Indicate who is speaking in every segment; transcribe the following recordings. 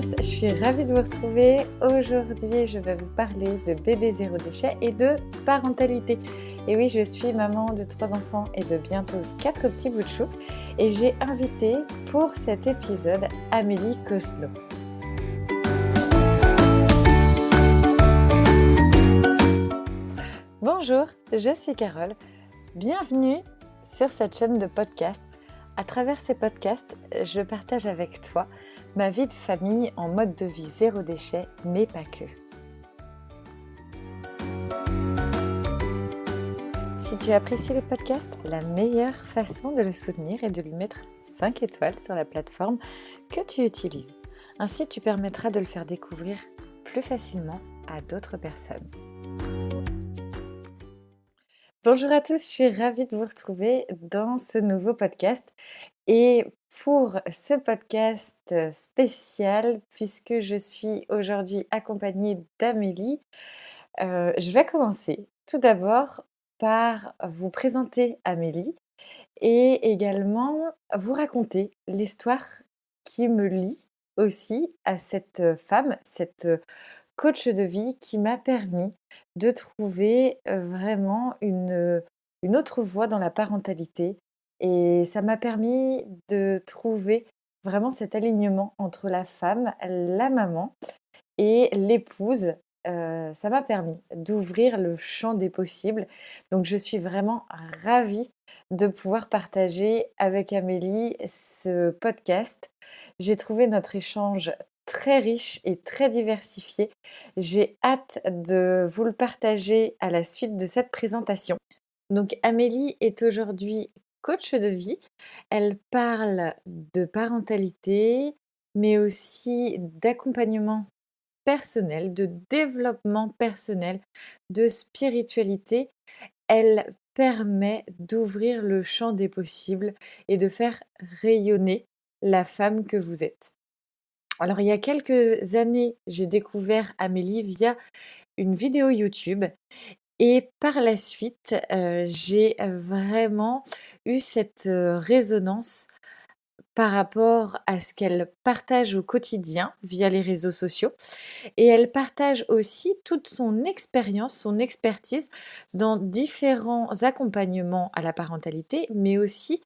Speaker 1: Je suis ravie de vous retrouver. Aujourd'hui, je vais vous parler de bébé zéro déchet et de parentalité. Et oui, je suis maman de trois enfants et de bientôt quatre petits bouts de chou. Et j'ai invité pour cet épisode Amélie Cosno. Bonjour, je suis Carole. Bienvenue sur cette chaîne de podcast. À travers ces podcasts, je partage avec toi ma vie de famille en mode de vie zéro déchet, mais pas que. Si tu apprécies le podcast, la meilleure façon de le soutenir est de lui mettre 5 étoiles sur la plateforme que tu utilises. Ainsi, tu permettras de le faire découvrir plus facilement à d'autres personnes. Bonjour à tous, je suis ravie de vous retrouver dans ce nouveau podcast. Et pour ce podcast spécial, puisque je suis aujourd'hui accompagnée d'Amélie, euh, je vais commencer tout d'abord par vous présenter Amélie et également vous raconter l'histoire qui me lie aussi à cette femme, cette coach de vie qui m'a permis de trouver vraiment une, une autre voie dans la parentalité. Et ça m'a permis de trouver vraiment cet alignement entre la femme, la maman et l'épouse. ça m'a permis d'ouvrir le champ des possibles. Donc je suis vraiment ravie de pouvoir partager avec Amélie ce podcast. J'ai trouvé notre échange très riche et très diversifié. J'ai hâte de vous le partager à la suite de cette présentation. Donc Amélie est aujourd'hui coach de vie. Elle parle de parentalité, mais aussi d'accompagnement personnel, de développement personnel, de spiritualité. Elle permet d'ouvrir le champ des possibles et de faire rayonner la femme que vous êtes. Alors, il y a quelques années, j'ai découvert Amélie via une vidéo YouTube et par la suite, j'ai vraiment eu cette résonance par rapport à ce qu'elle partage au quotidien via les réseaux sociaux. Et elle partage aussi toute son expérience, son expertise dans différents accompagnements à la parentalité, mais aussi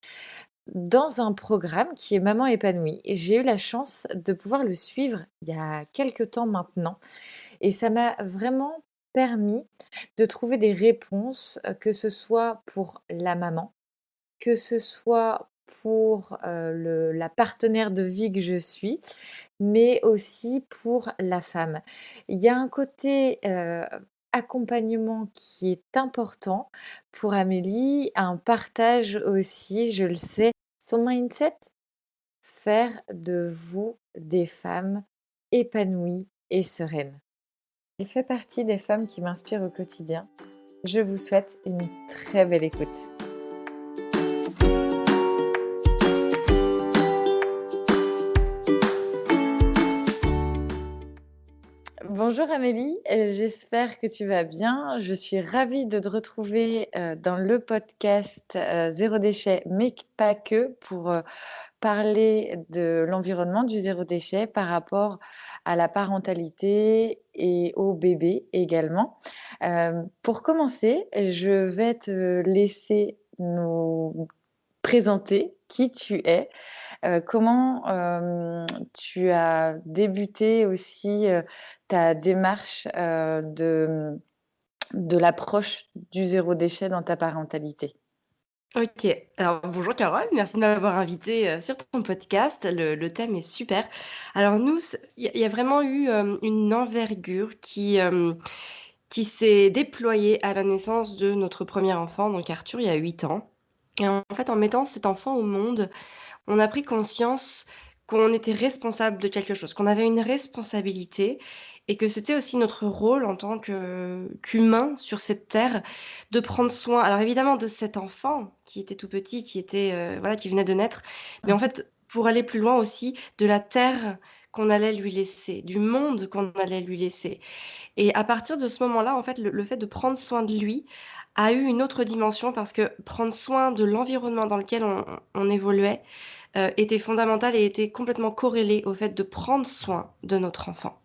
Speaker 1: dans un programme qui est Maman épanouie. J'ai eu la chance de pouvoir le suivre il y a quelques temps maintenant. Et ça m'a vraiment permis de trouver des réponses, que ce soit pour la maman, que ce soit pour la partenaire de vie que je suis, mais aussi pour la femme. Il y a un côté accompagnement qui est important pour Amélie, un partage aussi, je le sais, son mindset, faire de vous des femmes épanouies et sereines. Elle fait partie des femmes qui m'inspirent au quotidien. Je vous souhaite une très belle écoute. Bonjour Amélie, euh, j'espère que tu vas bien. Je suis ravie de te retrouver euh, dans le podcast euh, Zéro déchet, mais pas que, pour parler de l'environnement du zéro déchet par rapport à la parentalité et au bébé également. Pour commencer, je vais te laisser nous présenter qui tu es. Euh, comment euh, tu as débuté aussi euh, ta démarche de, de l'approche du zéro déchet dans ta parentalité
Speaker 2: Ok, alors bonjour Carole, merci de m'avoir invité sur ton podcast. Le, thème est super. Alors nous, il y, a vraiment eu une envergure qui, qui s'est déployée à la naissance de notre premier enfant, donc Arthur, il y a 8 ans. Et en fait, en mettant cet enfant au monde, on a pris conscience qu'on était responsable de quelque chose, qu'on avait une responsabilité et que c'était aussi notre rôle en tant qu'humain sur cette terre de prendre soin, alors évidemment de cet enfant qui était tout petit, qui était euh, voilà, qui venait de naître, mais en fait pour aller plus loin aussi de la terre qu'on allait lui laisser, du monde qu'on allait lui laisser. Et à partir de ce moment-là, en fait, le fait de prendre soin de lui a eu une autre dimension parce que prendre soin de l'environnement dans lequel on, évoluait, heu, était fondamentale et était complètement corrélée au fait de prendre soin de notre enfant.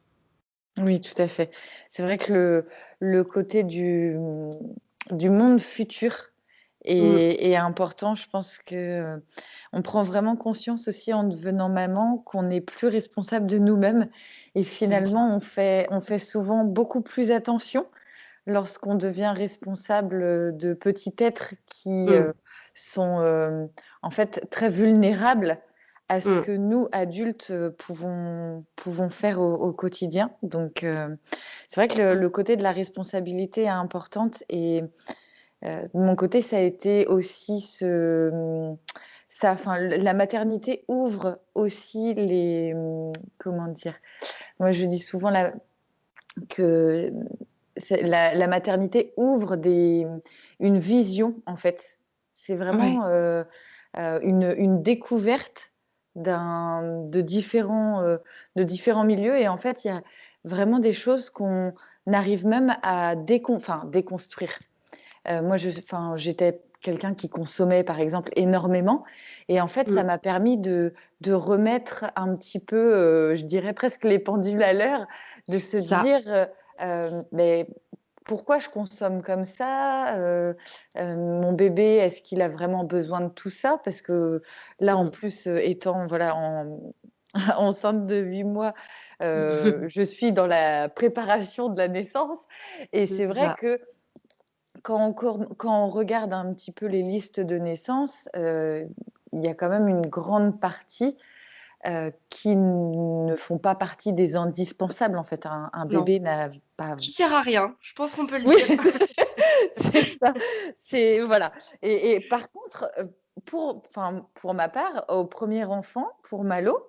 Speaker 1: Oui, tout à fait. C'est vrai que le le côté du, mmh, du monde futur
Speaker 2: Mmh.
Speaker 1: est est important. Je pense que, heu, on prend vraiment conscience aussi en devenant maman qu'on n'est plus responsable de nous-mêmes et
Speaker 2: C'est ça.
Speaker 1: finalement on fait on fait souvent beaucoup plus attention lorsqu'on devient responsable, heu, de petits êtres qui,
Speaker 2: Mmh.
Speaker 1: heu, sont, hem, en fait très vulnérables à ce
Speaker 2: Mmh.
Speaker 1: que nous adultes, heu, pouvons pouvons faire au au quotidien. Donc, heu, c'est vrai que le le côté de la responsabilité est importante et heu, de mon côté, ça a été aussi ce, ça enfin la maternité ouvre aussi les, comment dire? Moi, je dis souvent la que, la la maternité ouvre des une vision, en fait. C'est
Speaker 2: Ouais.
Speaker 1: vraiment, une une découverte de différents, heu, de différents milieux et en fait, il y a vraiment des choses qu'on arrive même à décon enfin déconstruire. Heu, moi, j'étais quelqu'un qui consommait, par exemple, énormément et en fait, ça
Speaker 2: Mmh.
Speaker 1: m'a permis de de remettre un petit peu, heu, je dirais presque les pendules à l'heure, de se
Speaker 2: Ça.
Speaker 1: dire, «Mais pourquoi je consomme comme ça? Heu heu, mon bébé, est-ce qu'il a vraiment besoin de tout ça?» parce que là, en
Speaker 2: Mmh.
Speaker 1: plus, heu, étant voilà, en enceinte de 8 mois, je suis dans la préparation de la naissance et c'est vrai
Speaker 2: ça.
Speaker 1: que quand on quand on regarde un petit peu les listes de naissance, il y a quand même une grande partie, heu, qui ne font pas partie des indispensables, en fait. Un bébé n'a pas
Speaker 2: Qui sert à rien, je pense qu'on peut le dire.
Speaker 1: c'est ça, c'est voilà et et par contre, heu, pour enfin, pour ma part, au 1er enfant, pour Malo,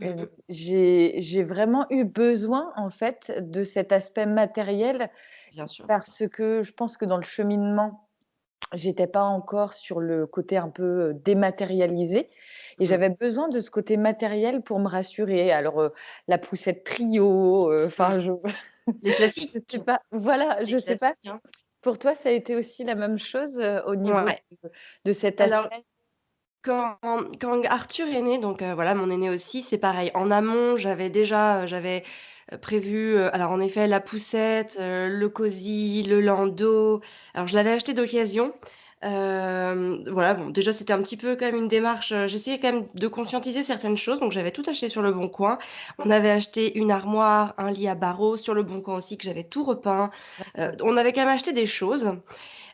Speaker 2: Mmh mh.
Speaker 1: j'ai j'ai vraiment eu besoin, en fait, de cet aspect matériel
Speaker 2: Bien sûr.
Speaker 1: parce que je pense que dans le cheminement, j'étais pas encore sur le côté un peu, dématérialisé et
Speaker 2: Mmh.
Speaker 1: j'avais besoin de ce côté matériel pour me rassurer. Alors, la poussette Trio, enfin je
Speaker 2: Les classiques.
Speaker 1: je sais pas voilà,
Speaker 2: Les
Speaker 1: je sais pas.
Speaker 2: hein.
Speaker 1: Pour toi, ça a été aussi la même chose, au niveau
Speaker 2: Ouais.
Speaker 1: de de cet
Speaker 2: Alors
Speaker 1: aspect?
Speaker 2: Quand quand Arthur est né, donc voilà, mon aîné aussi, c'est pareil. En amont, j'avais déjà, j'avais, heu, prévu, heu, alors en effet, la poussette, heu, le cosy, le landau. Alors je l'avais acheté d'occasion. Voilà, bon, déjà, c'était un petit peu quand même une démarche, j'essayais quand même de conscientiser certaines choses, donc j'avais tout acheté sur Leboncoin. On avait acheté une armoire, un lit à barreaux sur Leboncoin aussi que j'avais tout repeint. On avait quand même acheté des choses.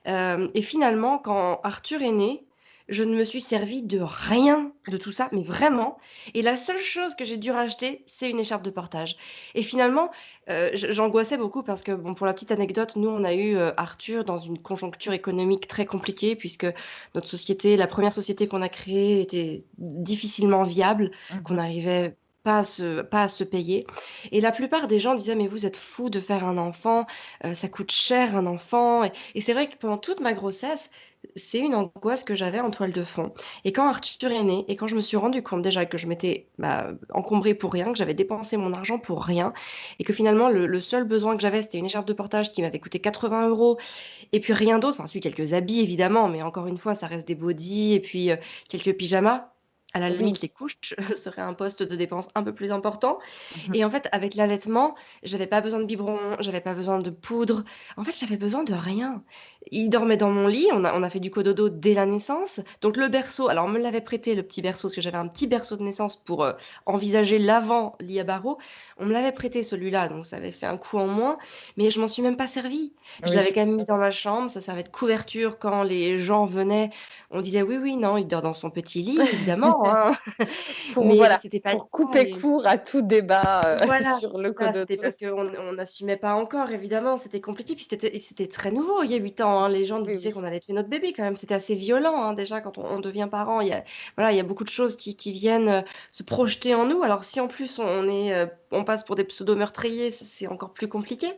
Speaker 2: Et finalement, quand Arthur est né, je ne me suis servie de rien de tout ça, mais vraiment et la seule chose que j'ai dû racheter, c'est une écharpe de portage et finalement, je j'angoissais beaucoup parce que bon, pour la petite anecdote, nous, on a eu, heu, Arthur dans une conjoncture économique très compliquée puisque notre société, la 1re société qu'on a créée était difficilement viable,
Speaker 1: Mmh
Speaker 2: qu'on
Speaker 1: mh.
Speaker 2: Pas à se pas se payer. Et la plupart des gens disaient: «Mais vous êtes fou de faire un enfant, heu, ça coûte cher un enfant» et c'est vrai que pendant toute ma grossesse, c'est une angoisse que j'avais en toile de fond. Et quand Arthur est né et quand je me suis rendue compte déjà que je m'étais, bah, encombrée pour rien, que j'avais dépensé mon argent pour rien et que finalement le seul besoin que j'avais, c'était une écharpe de portage qui m'avait coûté 80 € et puis rien d'autre, enfin si quelques habits évidemment, mais encore une fois, ça reste des bodys et puis, heu, quelques pyjamas. À la
Speaker 1: Oui.
Speaker 2: limite, les couches seraient un poste de dépense un peu plus important
Speaker 1: Mmh mh.
Speaker 2: et en fait, avec l'allaitement, j'avais pas besoin de biberon, j'avais pas besoin de poudre. En fait, j'avais besoin de rien. Il dormait dans mon lit, on a on a fait du cododo dès la naissance, donc le berceau, alors on me l'avait prêté le petit berceau parce que j'avais un petit berceau de naissance pour, heu, envisager l'avant lit à barreaux. On me l'avait prêté celui-là, donc ça avait fait un coût en moins, mais je m'en suis même pas servie. Je l'avais
Speaker 1: Oui.
Speaker 2: quand même mis dans ma chambre, ça servait de couverture quand les gens venaient. On disait: «Oui, oui, non, il dort dans son petit lit évidemment, hein»,
Speaker 1: Pour
Speaker 2: mais
Speaker 1: voilà,
Speaker 2: c'était pas
Speaker 1: pour couper court à tout débat,
Speaker 2: voilà,
Speaker 1: sur le
Speaker 2: ça, c'était
Speaker 1: cododo.
Speaker 2: parce qu'on on n'assumait pas encore évidemment, c'était compliqué puis c'était très nouveau il y a 8 ans, hein. Les gens nous
Speaker 1: Oui,
Speaker 2: disaient
Speaker 1: oui.
Speaker 2: qu'on allait tuer notre bébé quand même, c'était assez violent, hein, déjà quand on on devient parent, il y a voilà, il y a beaucoup de choses qui qui viennent, heu, se projeter en nous. Alors si en plus on est, heu, on passe pour des pseudo meurtriers, c'est encore plus compliqué.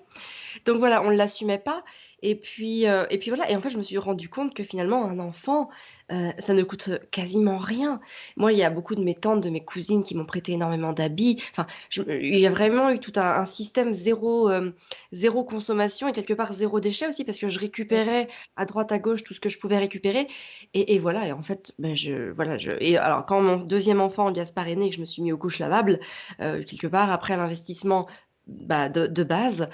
Speaker 2: Donc voilà, on l'assumait pas et puis, heu et puis voilà et en fait, je me suis rendu compte que finalement un enfant, heu, ça ne coûte quasiment rien. Moi, il y a beaucoup de mes tantes, de mes cousines qui m'ont prêté énormément d'habits. Enfin, il y a vraiment eu tout un système zéro, hem, 0 consommation et quelque part zéro déchet aussi parce que je récupérais à droite à gauche tout ce que je pouvais récupérer et voilà et en fait, ben, je voilà, je et alors quand mon deuxième enfant Gaspard est né que je me suis mis aux couches lavables, quelque part après l'investissement, bah, de de base,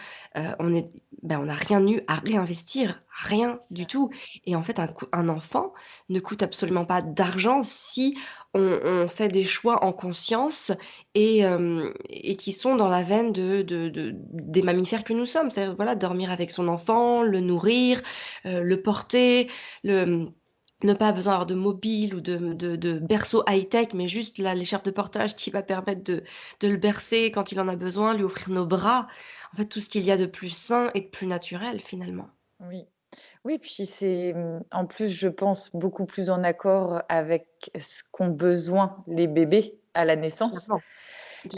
Speaker 2: on est bah, on n'a rien eu à réinvestir, rien du tout et en fait un enfant ne coûte absolument pas d'argent si on on fait des choix en conscience et et qui sont dans la veine de de de des mammifères que nous sommes. C'est-à-dire, voilà, dormir avec son enfant, le nourrir, heu, le porter, le, ne pas besoin d'avoir de mobile ou de, de de berceau high-tech, mais juste la l'écharpe de portage qui va permettre de de le bercer quand il en a besoin, lui offrir nos bras. En fait, tout ce qu'il y a de plus sain et de plus naturel, finalement.
Speaker 1: Oui. Oui, puis c'est, mmh, en plus, je pense, beaucoup plus en accord avec ce qu'ont besoin les bébés à la naissance.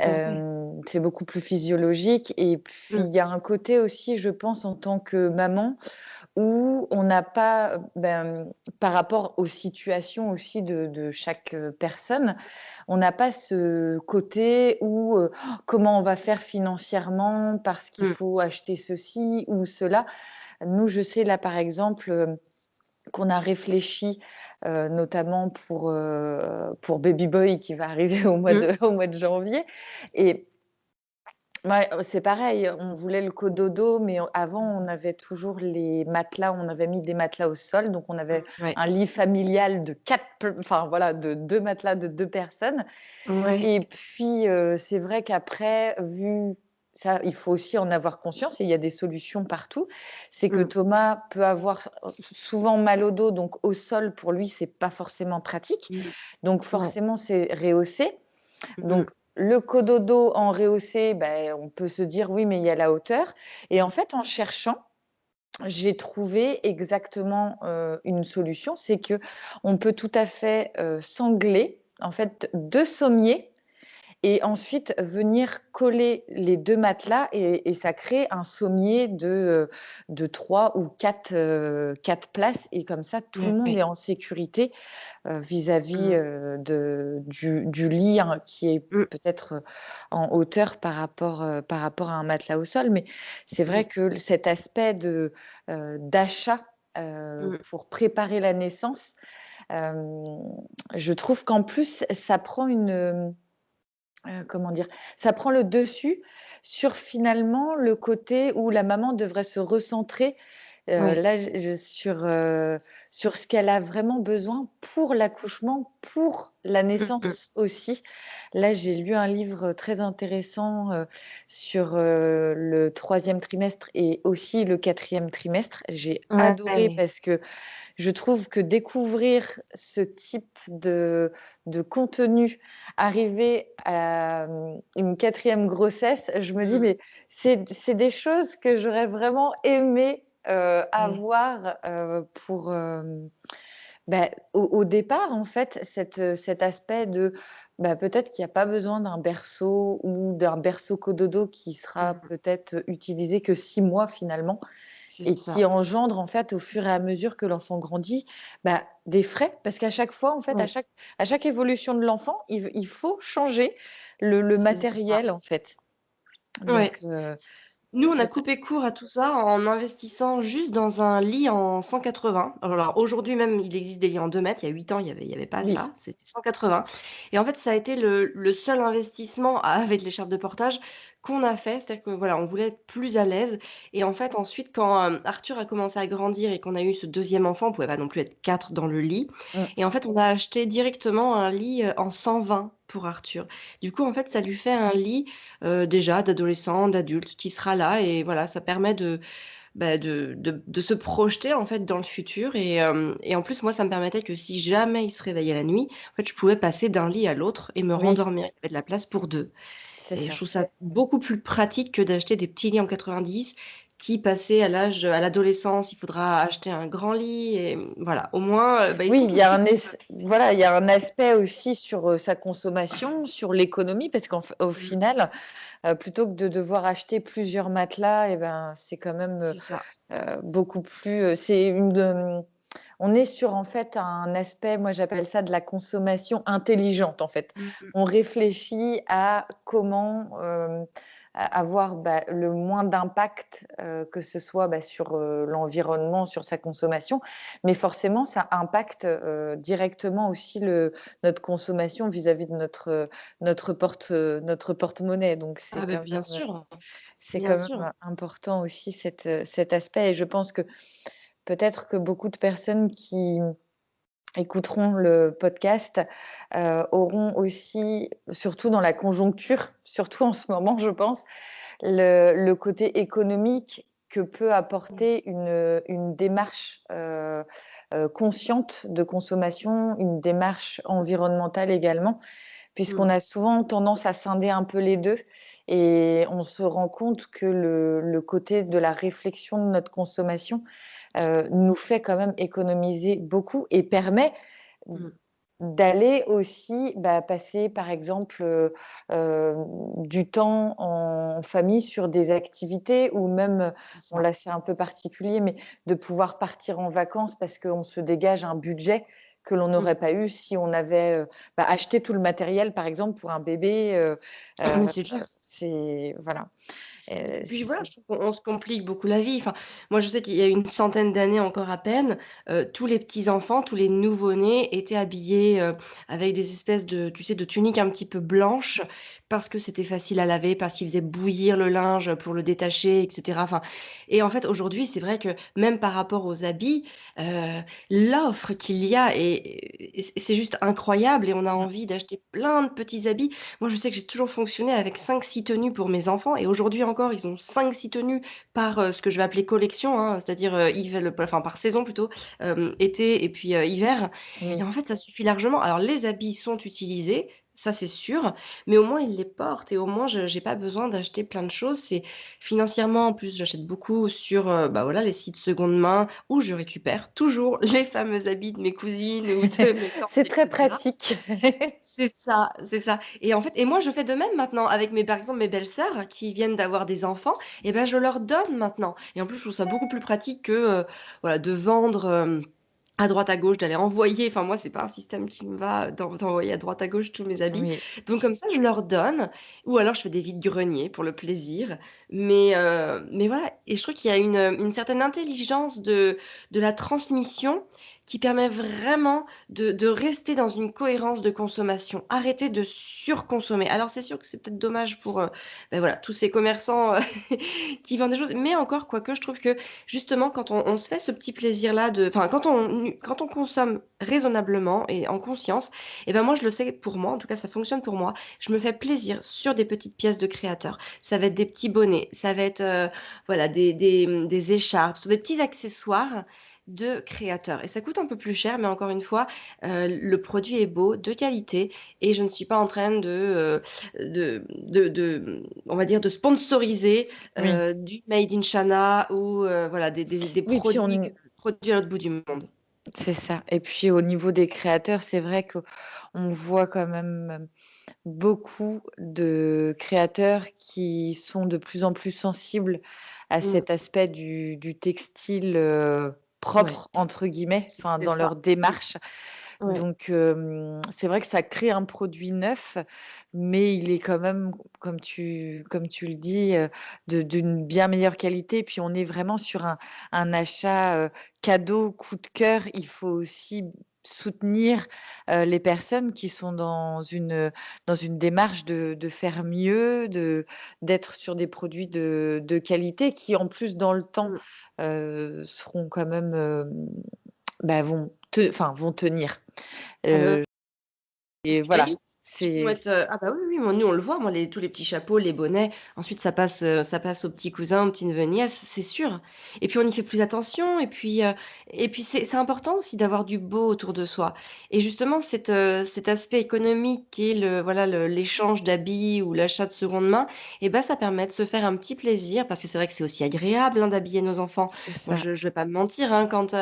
Speaker 1: Hem, c'est beaucoup plus physiologique et puis
Speaker 2: Mmh.
Speaker 1: il y a un côté aussi, je pense, en tant que maman, où on n'a pas, ben, par rapport aux situations aussi de de chaque, personne, on n'a pas ce côté où, heu, comment on va faire financièrement parce qu'il
Speaker 2: Mmh.
Speaker 1: faut acheter ceci ou cela? Nous, je sais là, par exemple, hem, qu'on a réfléchi, heu, notamment pour, pour baby boy qui va arriver au mois
Speaker 2: Mmh.
Speaker 1: de au mois de janvier et ouais, c'est pareil, on voulait le cododo, mais avant, on avait toujours les matelas, on avait mis des matelas au sol, donc on avait
Speaker 2: ouais.
Speaker 1: un lit familial de 4 pl enfin voilà, de 2 matelas de 2 personnes
Speaker 2: Ouais.
Speaker 1: et puis, heu, c'est vrai qu'après, vu ça, il faut aussi en avoir conscience et il y a des solutions partout. C'est que
Speaker 2: Mmh.
Speaker 1: Thomas peut avoir souvent mal au dos, donc au sol, pour lui, c'est pas forcément pratique.
Speaker 2: Mmh.
Speaker 1: Donc forcément, c'est rehaussé.
Speaker 2: Mmh
Speaker 1: Donc. Le cododo en rehaussé, beh, on peut se dire: «Oui, mais il y a la hauteur» et en fait, en cherchant, j'ai trouvé exactement, heu, une solution. C'est qu'on peut tout à fait, heu, sangler, en fait, 2 sommiers et ensuite venir coller les 2 matelas et et ça crée un sommier de, heu, de 3 ou 4, heu, 4 places et comme ça, tout le monde est en sécurité, heu, vis-à-vis, heu, de du du lit, hein, qui est
Speaker 2: Mmh.
Speaker 1: peut-être, en hauteur par rapport, par rapport à un matelas au sol. Mais c'est vrai que cet aspect d'achat,
Speaker 2: Mmh.
Speaker 1: pour préparer la naissance, je trouve qu'en plus, ça prend une, heu, comment dire? Ça prend le dessus sur, finalement, le côté où la maman devrait se recentrer,
Speaker 2: Ouais.
Speaker 1: là, je sur, heu, sur ce qu'elle a vraiment besoin pour l'accouchement, pour la
Speaker 2: Mmh mh.
Speaker 1: naissance aussi. Là, j'ai lu un livre très intéressant, heu, sur, le 3e trimestre et aussi le 4e trimestre. J'ai adoré parce que je trouve que découvrir ce type de de contenu, arrivé à, mmh, une 4e grossesse, je me dis:
Speaker 2: Mmh.
Speaker 1: «Mais c'est des choses que j'aurais vraiment aimé, heu,
Speaker 2: Ouais.
Speaker 1: avoir, heu, pour, hem, bah, au au départ, en fait, cet, heu, cet aspect de, bah, peut-être qu'il y a pas besoin d'un berceau ou d'un berceau cododo qui sera
Speaker 2: Mmh.
Speaker 1: peut-être utilisé que 6 mois, finalement et qui engendre, en fait, au fur et à mesure que l'enfant grandit, bah, des frais. Parce qu'à chaque fois, en fait, à chaque à chaque évolution de l'enfant, il faut changer le le
Speaker 2: C'est ça.
Speaker 1: matériel, en fait. Donc
Speaker 2: Nous, on a coupé court à tout ça en investissant juste dans un lit en 180. Alors aujourd'hui même, il existe des lits en 2 mètres. Il y a 8 ans, il y avait il y avait pas
Speaker 1: Oui.
Speaker 2: ça, c'était 180 et en fait, ça a été le le seul investissement avec l'écharpe de portage qu'on a fait. C'est-à-dire que, voilà, on voulait être plus à l'aise et en fait, ensuite, quand, hem, Arthur a commencé à grandir et qu'on a eu ce 2e enfant, on pouvait pas non plus être 4 dans le lit
Speaker 1: Mmh.
Speaker 2: et en fait, on a acheté directement un lit, heu, en 120 pour Arthur. Du coup, en fait, ça lui fait un lit, heu, déjà d'adolescent, d'adulte qui sera là et voilà, ça permet de, bah, de de de se projeter, en fait, dans le futur et en plus, moi, ça me permettait que si jamais il se réveillait la nuit, en fait, je pouvais passer d'un lit à l'autre et me
Speaker 1: Oui.
Speaker 2: rendormir. Il y avait de la place pour 2 Je trouve ça beaucoup plus pratique que d'acheter des petits lits en 90 qui, passé à l'âge à l'adolescence, il faudra acheter un grand lit et voilà, au moins, heu, bah, ils
Speaker 1: Oui, il y a un voilà, il y a un aspect aussi sur, heu, sa consommation, sur l'économie parce qu'en f au
Speaker 2: Mmh.
Speaker 1: final, heu, plutôt que de devoir acheter plusieurs matelas et ben, c'est quand même, beaucoup plus, c'est une, on est sur en fait un aspect, moi j'appelle ça de la consommation intelligente en fait.
Speaker 2: Mmh mh.
Speaker 1: On réfléchit à comment, a avoir, bah, le moins d'impact, heu, que ce soit, bah, sur, heu, l'environnement, sur sa consommation, mais forcément ça impacte, directement aussi le notre consommation vis-à-vis de notre, notre porte, notre porte-monnaie donc c'est
Speaker 2: Ah
Speaker 1: quand
Speaker 2: bien sûr,
Speaker 1: c'est quand
Speaker 2: sûr.
Speaker 1: même important aussi cet aspect et je pense que peut-être que beaucoup de personnes qui écouteront le podcast, heu, auront aussi, surtout dans la conjoncture, surtout en ce moment je pense, le le côté économique que peut apporter une, démarche, heu heu, consciente de consommation, une démarche environnementale également. Puisqu'on a souvent tendance à scinder un peu les 2 et on se rend compte que le le côté de la réflexion de notre consommation, heu, nous fait quand même économiser beaucoup et permet d
Speaker 2: Mmh.
Speaker 1: d'aller aussi, bah, passer par exemple, heu, hem, du temps en famille sur des activités ou même, bon là c'est un peu particulier, mais de pouvoir partir en vacances parce qu'on se dégage un budget que l'on
Speaker 2: Mmh.
Speaker 1: n'aurait pas eu si on avait, bah, acheté tout le matériel par exemple pour un bébé,
Speaker 2: clair.
Speaker 1: c'est voilà,
Speaker 2: Et puis voilà, je trouve qu'on on se complique beaucoup la vie. Enfin, moi, je sais qu'il y a une centaine d'années encore à peine, heu, tous les petits enfants, tous les nouveau-nés étaient habillés, heu, avec des espèces de tu sais, de tuniques un petit peu blanches parce que c'était facile à laver, parce qu'ils faisaient bouillir le linge pour le détacher et cetera. Enfin et en fait, aujourd'hui, c'est vrai que même par rapport aux habits, l'offre qu'il y a est est c'est juste incroyable et on a
Speaker 1: Mmh.
Speaker 2: envie d'acheter plein de petits habits. Moi, je sais que j'ai toujours fonctionné avec 5-6 tenues pour mes enfants et aujourd'hui encore, ils ont 5-6 tenues par, heu, ce que je vais appeler collection, hein, c'est-à-dire, le enfin par saison plutôt, hem, été et puis, heu, hiver et en fait, ça suffit largement. Alors les habits sont utilisés, ça c'est sûr, mais au moins ils les portent et au moins je j'ai pas besoin d'acheter plein de choses. C'est financièrement en plus, j'achète beaucoup sur, heu, bah, voilà, les sites seconde main où je récupère toujours les fameux habits de mes cousines ou de mes
Speaker 1: C'est très pratique.
Speaker 2: C'est ça, c'est ça et en fait et moi je fais de même maintenant avec mes par exemple mes belles-sœurs qui viennent d'avoir des enfants et bah, je leur donne maintenant et en plus je trouve ça beaucoup plus pratique que, heu, voilà de vendre, hem, à droite à gauche, d'aller envoyer enfin moi c'est pas un système qui me va d'en d'envoyer à droite à gauche tous mes habits.
Speaker 1: Oui.
Speaker 2: Donc comme ça je leur donne ou alors je fais des vides-greniers pour le plaisir. Mais, heu, mais voilà et je trouve qu'il y a une, une certaine intelligence de de la transmission qui permet vraiment de rester dans une cohérence de consommation. Arrêter de surconsommer. Alors c'est sûr que c'est peut-être dommage pour, heu, bah, voilà tous ces commerçants, heu, qui vendent des choses, mais encore quoique je trouve que justement quand on se fait ce petit plaisir-là enfin quand on quand on consomme raisonnablement et en conscience et ben, moi je le sais pour moi, en tout cas ça fonctionne pour moi. Je me fais plaisir sur des petites pièces de créateurs. Ça va être des petits bonnets, ça va être, heu, voilà des des, des écharpes, sur des petits accessoires de créateurs et ça coûte un peu plus cher, mais encore une fois, heu, le produit est beau, de qualité et je ne suis pas en train de, heu, de de de, mmh, on va dire de sponsoriser,
Speaker 1: Oui.
Speaker 2: heu, du made in China ou, voilà des des des
Speaker 1: Oui, puis
Speaker 2: produits que
Speaker 1: on
Speaker 2: produits à l'autre bout du monde.
Speaker 1: C'est ça et puis au niveau des créateurs, c'est vrai qu'on voit quand même beaucoup de créateurs qui sont de plus en plus sensibles à
Speaker 2: Mmh.
Speaker 1: cet aspect du du textile, heu,
Speaker 2: Ouais.
Speaker 1: «propre» entre guillemets, dans
Speaker 2: ça.
Speaker 1: leur démarche.
Speaker 2: Ouais.
Speaker 1: Donc, c'est vrai que ça crée un produit neuf, mais il est quand même, comme tu comme tu le dis, de d'une bien meilleure qualité. Puis on est vraiment sur un un achat, cadeau, coup de cœur. Il faut aussi soutenir, les personnes qui sont dans une, dans une démarche de de faire mieux, de d'être sur des produits de de qualité qui en plus dans le temps,
Speaker 2: Mmh.
Speaker 1: seront quand même, bah, vont te vont tenir.
Speaker 2: Bah
Speaker 1: Heu et voilà. C'est
Speaker 2: heu ah bah, oui, oui, moi, nous, on le voit, moi, les tous les petits chapeaux, les bonnets, ensuite ça passe, heu, ça passe aux petits cousins, aux petits-neveux, nièces, c'est sûr. Et puis on y fait plus attention. Et puis, heu et puis c'est important aussi d'avoir du beau autour de soi. Et justement cet, heu, cet aspect économique qui est le voilà, l'échange d'habits ou l'achat de seconde main et bah, ça permet de se faire un petit plaisir parce que c'est vrai que c'est aussi agréable, hein, d'habiller nos enfants. Moi, je je vais pas me mentir, hein, quand,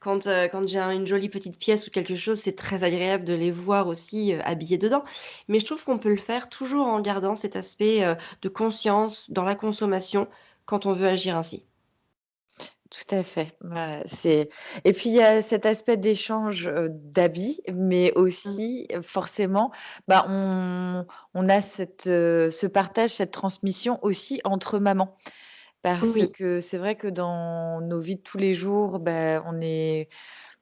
Speaker 2: quand, quand j'ai un une jolie petite pièce ou quelque chose, c'est très agréable de les voir aussi, habillés dedans. Mais je trouve qu'on peut le faire toujours en gardant cet aspect, heu, de conscience dans la consommation quand on veut agir ainsi.
Speaker 1: Tout à fait. C'est et puis il y a cet aspect d'échange, heu, d'habits, mais
Speaker 2: Mmh.
Speaker 1: aussi, heu, forcément, bah, on on a cette, heu, ce partage, cette transmission aussi entre mamans. Parce
Speaker 2: Oui,
Speaker 1: que c'est vrai que dans nos vies de tous les jours, bah, on est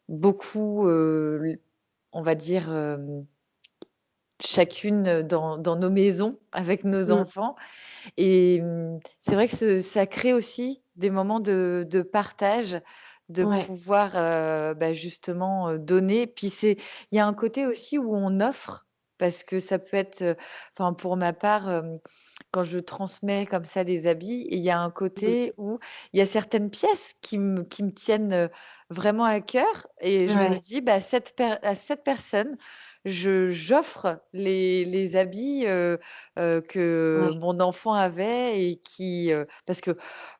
Speaker 1: beaucoup, on va dire, chacune, dans dans nos maisons avec nos
Speaker 2: mmh,
Speaker 1: enfants. Et mmh, c'est vrai que ce ça crée aussi des moments de de partage, de
Speaker 2: ouais,
Speaker 1: pouvoir, heu, bah, justement, heu, donner. Puis c'est il y a un côté aussi où on offre, parce que ça peut être, pour ma part, quand je transmets comme ça des habits, il y a un côté où il y a certaines pièces qui me qui me tiennent, vraiment à cœur. Et je me dis: «Bah, cette à cette personne, j'offre les les habits, que mon enfant avait et qui, heu» parce que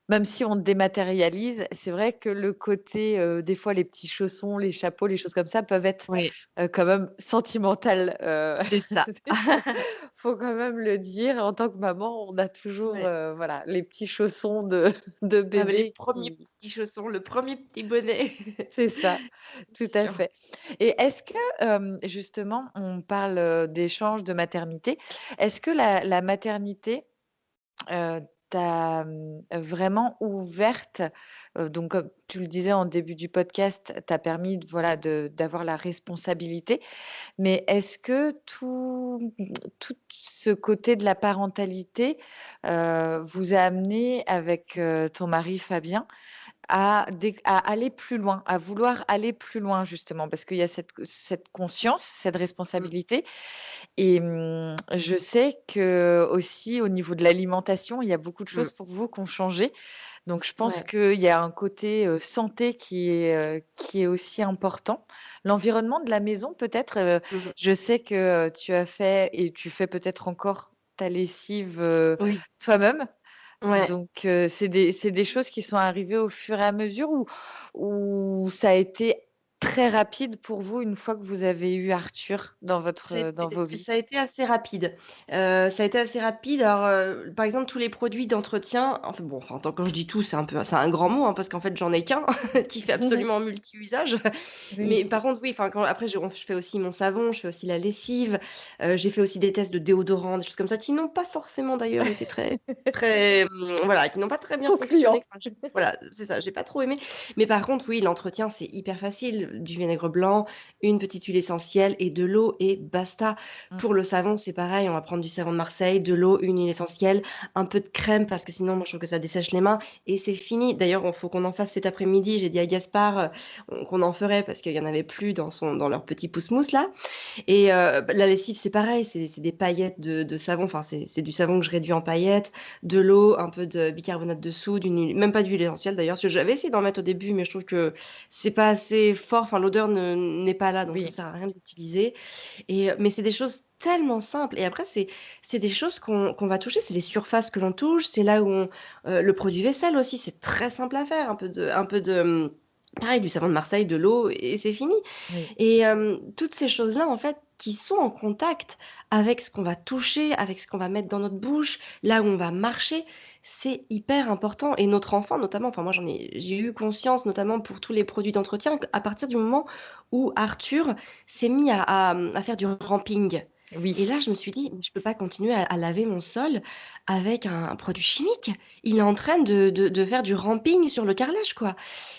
Speaker 1: même si on dématérialise, c'est vrai que le côté, heu, des fois les petits chaussons, les chapeaux, les choses comme ça peuvent être, heu, quand même sentimentales, heu,
Speaker 2: c'est ça.
Speaker 1: il faut quand même le dire. En tant que maman, on a toujours,
Speaker 2: Ouais.
Speaker 1: voilà, les petits chaussons de de
Speaker 2: Ah bah, les
Speaker 1: bébé
Speaker 2: premiers petits chaussons, le premier petit bonnet.
Speaker 1: c'est ça, tout à
Speaker 2: sûr.
Speaker 1: fait. Et est-ce que, justement, on parle, d'échange, de maternité. Est-ce que la la maternité, Heu, t'a, mmh, vraiment ouverte, donc comme tu le disais en début du podcast, t'a permis voilà, d'avoir la responsabilité. Mais est-ce que tout, tout ce côté de la parentalité, vous a amené avec, ton mari Fabien à aller plus loin, à vouloir aller plus loin justement? Parce qu'il y a cette cette conscience, cette
Speaker 2: Mmh,
Speaker 1: responsabilité et mmh, je sais que aussi au niveau de l'alimentation, il y a beaucoup de
Speaker 2: mmh,
Speaker 1: choses pour vous qui ont changé. Donc je pense
Speaker 2: ouais.
Speaker 1: qu'il y a un côté, heu, santé qui est, heu, qui est aussi important. L'environnement de la maison peut-être, heu,
Speaker 2: Mmh
Speaker 1: je sais que, tu as fait et tu fais peut-être encore ta lessive,
Speaker 2: Oui,
Speaker 1: toi-même. Donc c'est des choses qui sont arrivées au fur et à mesure ou ou ça a été très rapide pour vous une fois que vous avez eu Arthur dans votre, dans vos vies?
Speaker 2: ça a été assez rapide. Heu, ça a été assez rapide. Alors, heu, par exemple, tous les produits d'entretien, enfin bon, enfin, quand je dis tout, c'est un peu c'est un grand mot, hein, parce qu'en fait, j'en ai qu'un qui fait absolument multi-usage.
Speaker 1: Oui.
Speaker 2: Mais par contre, oui, enfin, après, je je fais aussi mon savon, je fais aussi la lessive, heu, j'ai fait aussi des tests de déodorant, des choses comme ça, qui n'ont pas forcément d'ailleurs été très très, mmh, voilà, qui n'ont pas très bien
Speaker 1: Concluant.
Speaker 2: fonctionné. Enfin, voilà, c'est ça, j'ai pas trop aimé. Mais par contre, oui, l'entretien, c'est hyper facile. Du vinaigre blanc, une petite huile essentielle et de l'eau et basta.
Speaker 1: Mmh.
Speaker 2: Pour le savon, c'est pareil, on va prendre du savon de Marseille, de l'eau, une huile essentielle, un peu de crème parce que sinon moi je trouve que ça dessèche les mains et c'est fini. D'ailleurs, il faut qu'on en fasse cet après-midi. J'ai dit à Gaspard, on qu'on en ferait parce qu'il y en avait plus dans son dans leur petit pousse-mousse là et heu, bah, la lessive, c'est pareil, c'est des paillettes de de savon, enfin c'est c'est du savon que je réduis en paillettes, de l'eau, un peu de bicarbonate de soude, une huile même pas d'huile essentielle d'ailleurs, parce que j'avais essayé d'en mettre au début, mais je trouve que c'est pas assez fort, enfin l'odeur ne n'est pas là, donc ça
Speaker 1: Oui,
Speaker 2: sert à rien de l'utiliser et heu, mais c'est des choses tellement simples. Et après c'est c'est des choses qu'on va toucher, c'est les surfaces que l'on touche, c'est là où on heu, le produit vaisselle aussi, c'est très simple à faire, un peu de un peu de, pareil du savon de Marseille, de l'eau et c'est fini.
Speaker 1: oui.
Speaker 2: Et hem, toutes ces choses-là, en fait, qui sont en contact avec ce qu'on va toucher, avec ce qu'on va mettre dans notre bouche, là où on va marcher, c'est hyper important et notre enfant notamment, enfin moi j'en ai j'ai eu conscience notamment pour tous les produits d'entretien qu'à partir du moment où Arthur s'est mis à à, à faire du ramping et
Speaker 1: Oui.
Speaker 2: là je me suis dit: «Mais je peux pas continuer à à laver mon sol avec un un produit chimique. Il est en train de de de faire du ramping sur le carrelage, quoi»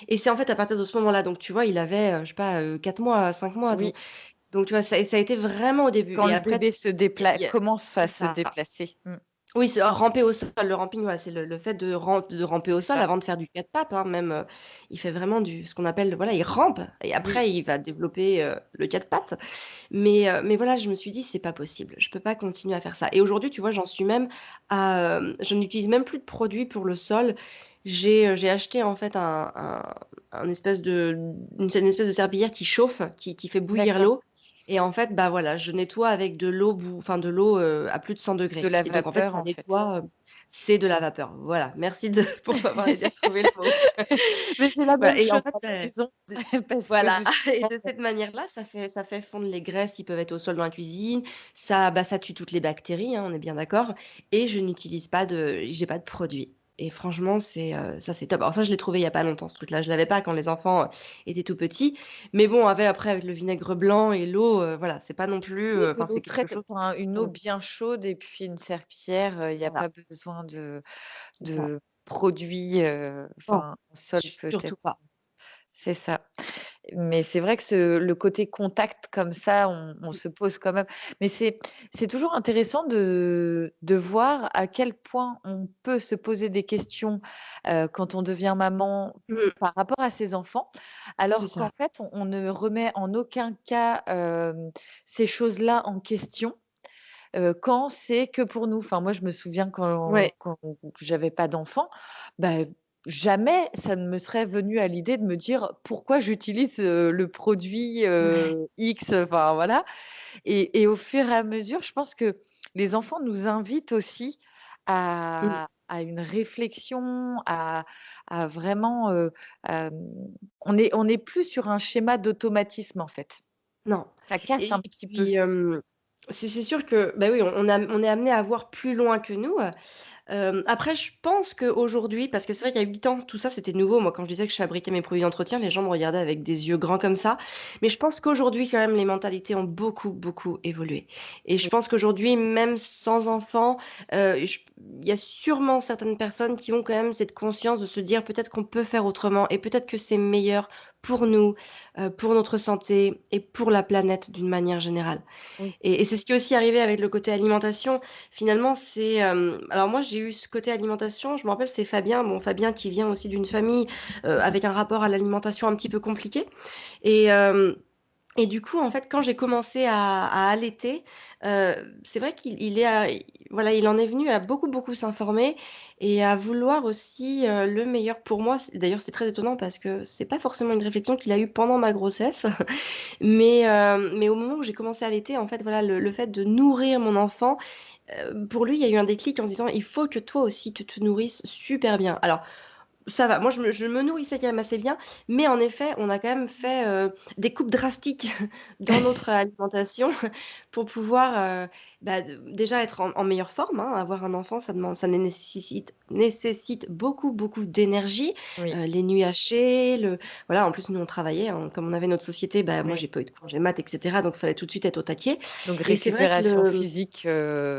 Speaker 2: et c'est en fait à partir de ce moment-là, donc tu vois, il avait, heu, je sais pas, heu, 4 mois, 5 mois,
Speaker 1: Oui,
Speaker 2: donc donc tu vois, ça ça a été vraiment au début
Speaker 1: quand
Speaker 2: et
Speaker 1: le
Speaker 2: après
Speaker 1: bébé se commence à se
Speaker 2: ça.
Speaker 1: déplacer. Mmh.
Speaker 2: Oui, ramper au sol. Le ramping, voilà, c'est le le fait de ram de ramper au sol avant de faire du 4 pattes, hein, même, heu, il fait vraiment du ce qu'on appelle voilà, il rampe et
Speaker 1: Oui.
Speaker 2: après il va développer, heu, le 4 pattes. Mais, heu, mais voilà, je me suis dit: «C'est pas possible, je peux pas continuer à faire ça» et aujourd'hui, tu vois, j'en suis même à, je n'utilise même plus de produits pour le sol. J'ai, acheté en fait un un un espèce de une espèce de serpillière qui chauffe, qui qui fait bouillir l'eau et en fait, bah, voilà, je nettoie avec de l'eau bou enfin de l'eau, heu, à plus de 100
Speaker 1: De
Speaker 2: degrés
Speaker 1: la
Speaker 2: donc en fait,
Speaker 1: vapeur,
Speaker 2: ça
Speaker 1: en fait.
Speaker 2: heu c'est de la vapeur. Voilà, merci de pour m'avoir aidé à trouver le mot.
Speaker 1: Mais c'est la
Speaker 2: Voilà
Speaker 1: même
Speaker 2: et en fait, de
Speaker 1: que
Speaker 2: voilà et de cette manière-là, ça fait ça fait fondre les graisses qui peuvent être au sol dans la cuisine. Ça, bah, ça tue toutes les bactéries, hein, on est bien d'accord et je n'utilise pas de j'ai pas de produits et franchement, c'est, heu, ça, c'est top. Alors ça, je l'ai trouvé il y a pas longtemps ce truc-là. Je l'avais pas quand les enfants, heu, étaient tout petits, mais bon, avec après avec le vinaigre blanc et l'eau, heu, voilà, c'est pas non plus, enfin, c'est quelque chose
Speaker 1: une eau bien chaude et puis une serpillière, il y a
Speaker 2: Voilà.
Speaker 1: pas besoin de de produits, enfin, sol peut-être
Speaker 2: surtout pas.
Speaker 1: c'est ça. Mais c'est vrai que ce le côté contact comme ça, on on
Speaker 2: Mmh.
Speaker 1: se pose quand même mais c'est toujours intéressant de de voir à quel point on peut se poser des questions, heu, quand on devient maman
Speaker 2: Mmh.
Speaker 1: par rapport à ses enfants, alors qu'en fait, on on ne remet en aucun cas, hem, ces choses-là en question, heu, quand c'est que pour nous. Enfin, moi, je me souviens quand
Speaker 2: Ouais.
Speaker 1: quand j'avais pas d'enfant, bah, jamais ça ne me serait venu à l'idée de me dire: «Pourquoi j'utilise, heu, le produit, heu, X?» enfin, voilà et et au fur et à mesure, je pense que les enfants nous invitent aussi à à une réflexion, à à vraiment, heu, hem, on est on est plus sur un schéma d'automatisme, en fait.
Speaker 2: Non
Speaker 1: Ça casse un
Speaker 2: et
Speaker 1: petit peu.
Speaker 2: puis, c'est c'est sûr que, bah, oui, on on a on est amenés à voir plus loin que nous, hem, après je pense qu'aujourd'hui parce que c'est vrai qu'il y a 8 ans, tout ça, c'était nouveau. Moi, quand je disais que je fabriquais mes produits d'entretien, les gens me regardaient avec des yeux grands comme ça, mais je pense qu'aujourd'hui, quand même, les mentalités ont beaucoup, beaucoup évolué. Et je pense qu'aujourd'hui, même sans enfant, heu, je il y a sûrement certaines personnes qui ont quand même cette conscience de se dire: «Peut-être qu'on peut faire autrement et peut-être que c'est meilleur pour nous, heu, pour notre santé et pour la planète d'une manière générale»
Speaker 1: Oui.
Speaker 2: et et c'est ce qui est aussi arrivé avec le côté alimentation. Finalement, c'est, hem alors moi, j'ai eu ce côté alimentation, je me rappelle, c'est Fabien, bon, Fabien qui vient aussi d'une famille, heu, avec un rapport à l'alimentation un petit peu compliqué et et du coup, en fait, quand j'ai commencé à à allaiter, heu, c'est vrai qu'il il est voilà, il en est venu à beaucoup, beaucoup s'informer et à vouloir aussi, heu, le meilleur pour moi. D'ailleurs, c'est très étonnant parce que c'est pas forcément une réflexion qu'il a eue pendant ma grossesse, mais hem, mais au moment où j'ai commencé à allaiter, en fait, voilà, le le fait de nourrir mon enfant, pour lui, il y a eu un déclic en se disant: «Il faut que toi aussi, tu te nourrisses super bien». Alors ça va, moi, je me je me nourrissais quand même assez bien, mais en effet, on a quand même fait, heu, des coupes drastiques dans notre alimentation pour pouvoir, heu, bah, déjà être en en meilleure forme, hein. Avoir un enfant, ça demande ça né nécessite nécessite beaucoup, beaucoup d'énergie,
Speaker 1: Oui.
Speaker 2: heu, les nuits hachées, le voilà, en plus, nous, on travaillait, hein, comme on avait notre société, bah, moi,
Speaker 1: Oui.
Speaker 2: j'ai pas eu de congé mat et cetera, donc il fallait tout de suite être au taquet
Speaker 1: Donc
Speaker 2: et
Speaker 1: récupération
Speaker 2: le
Speaker 1: physique,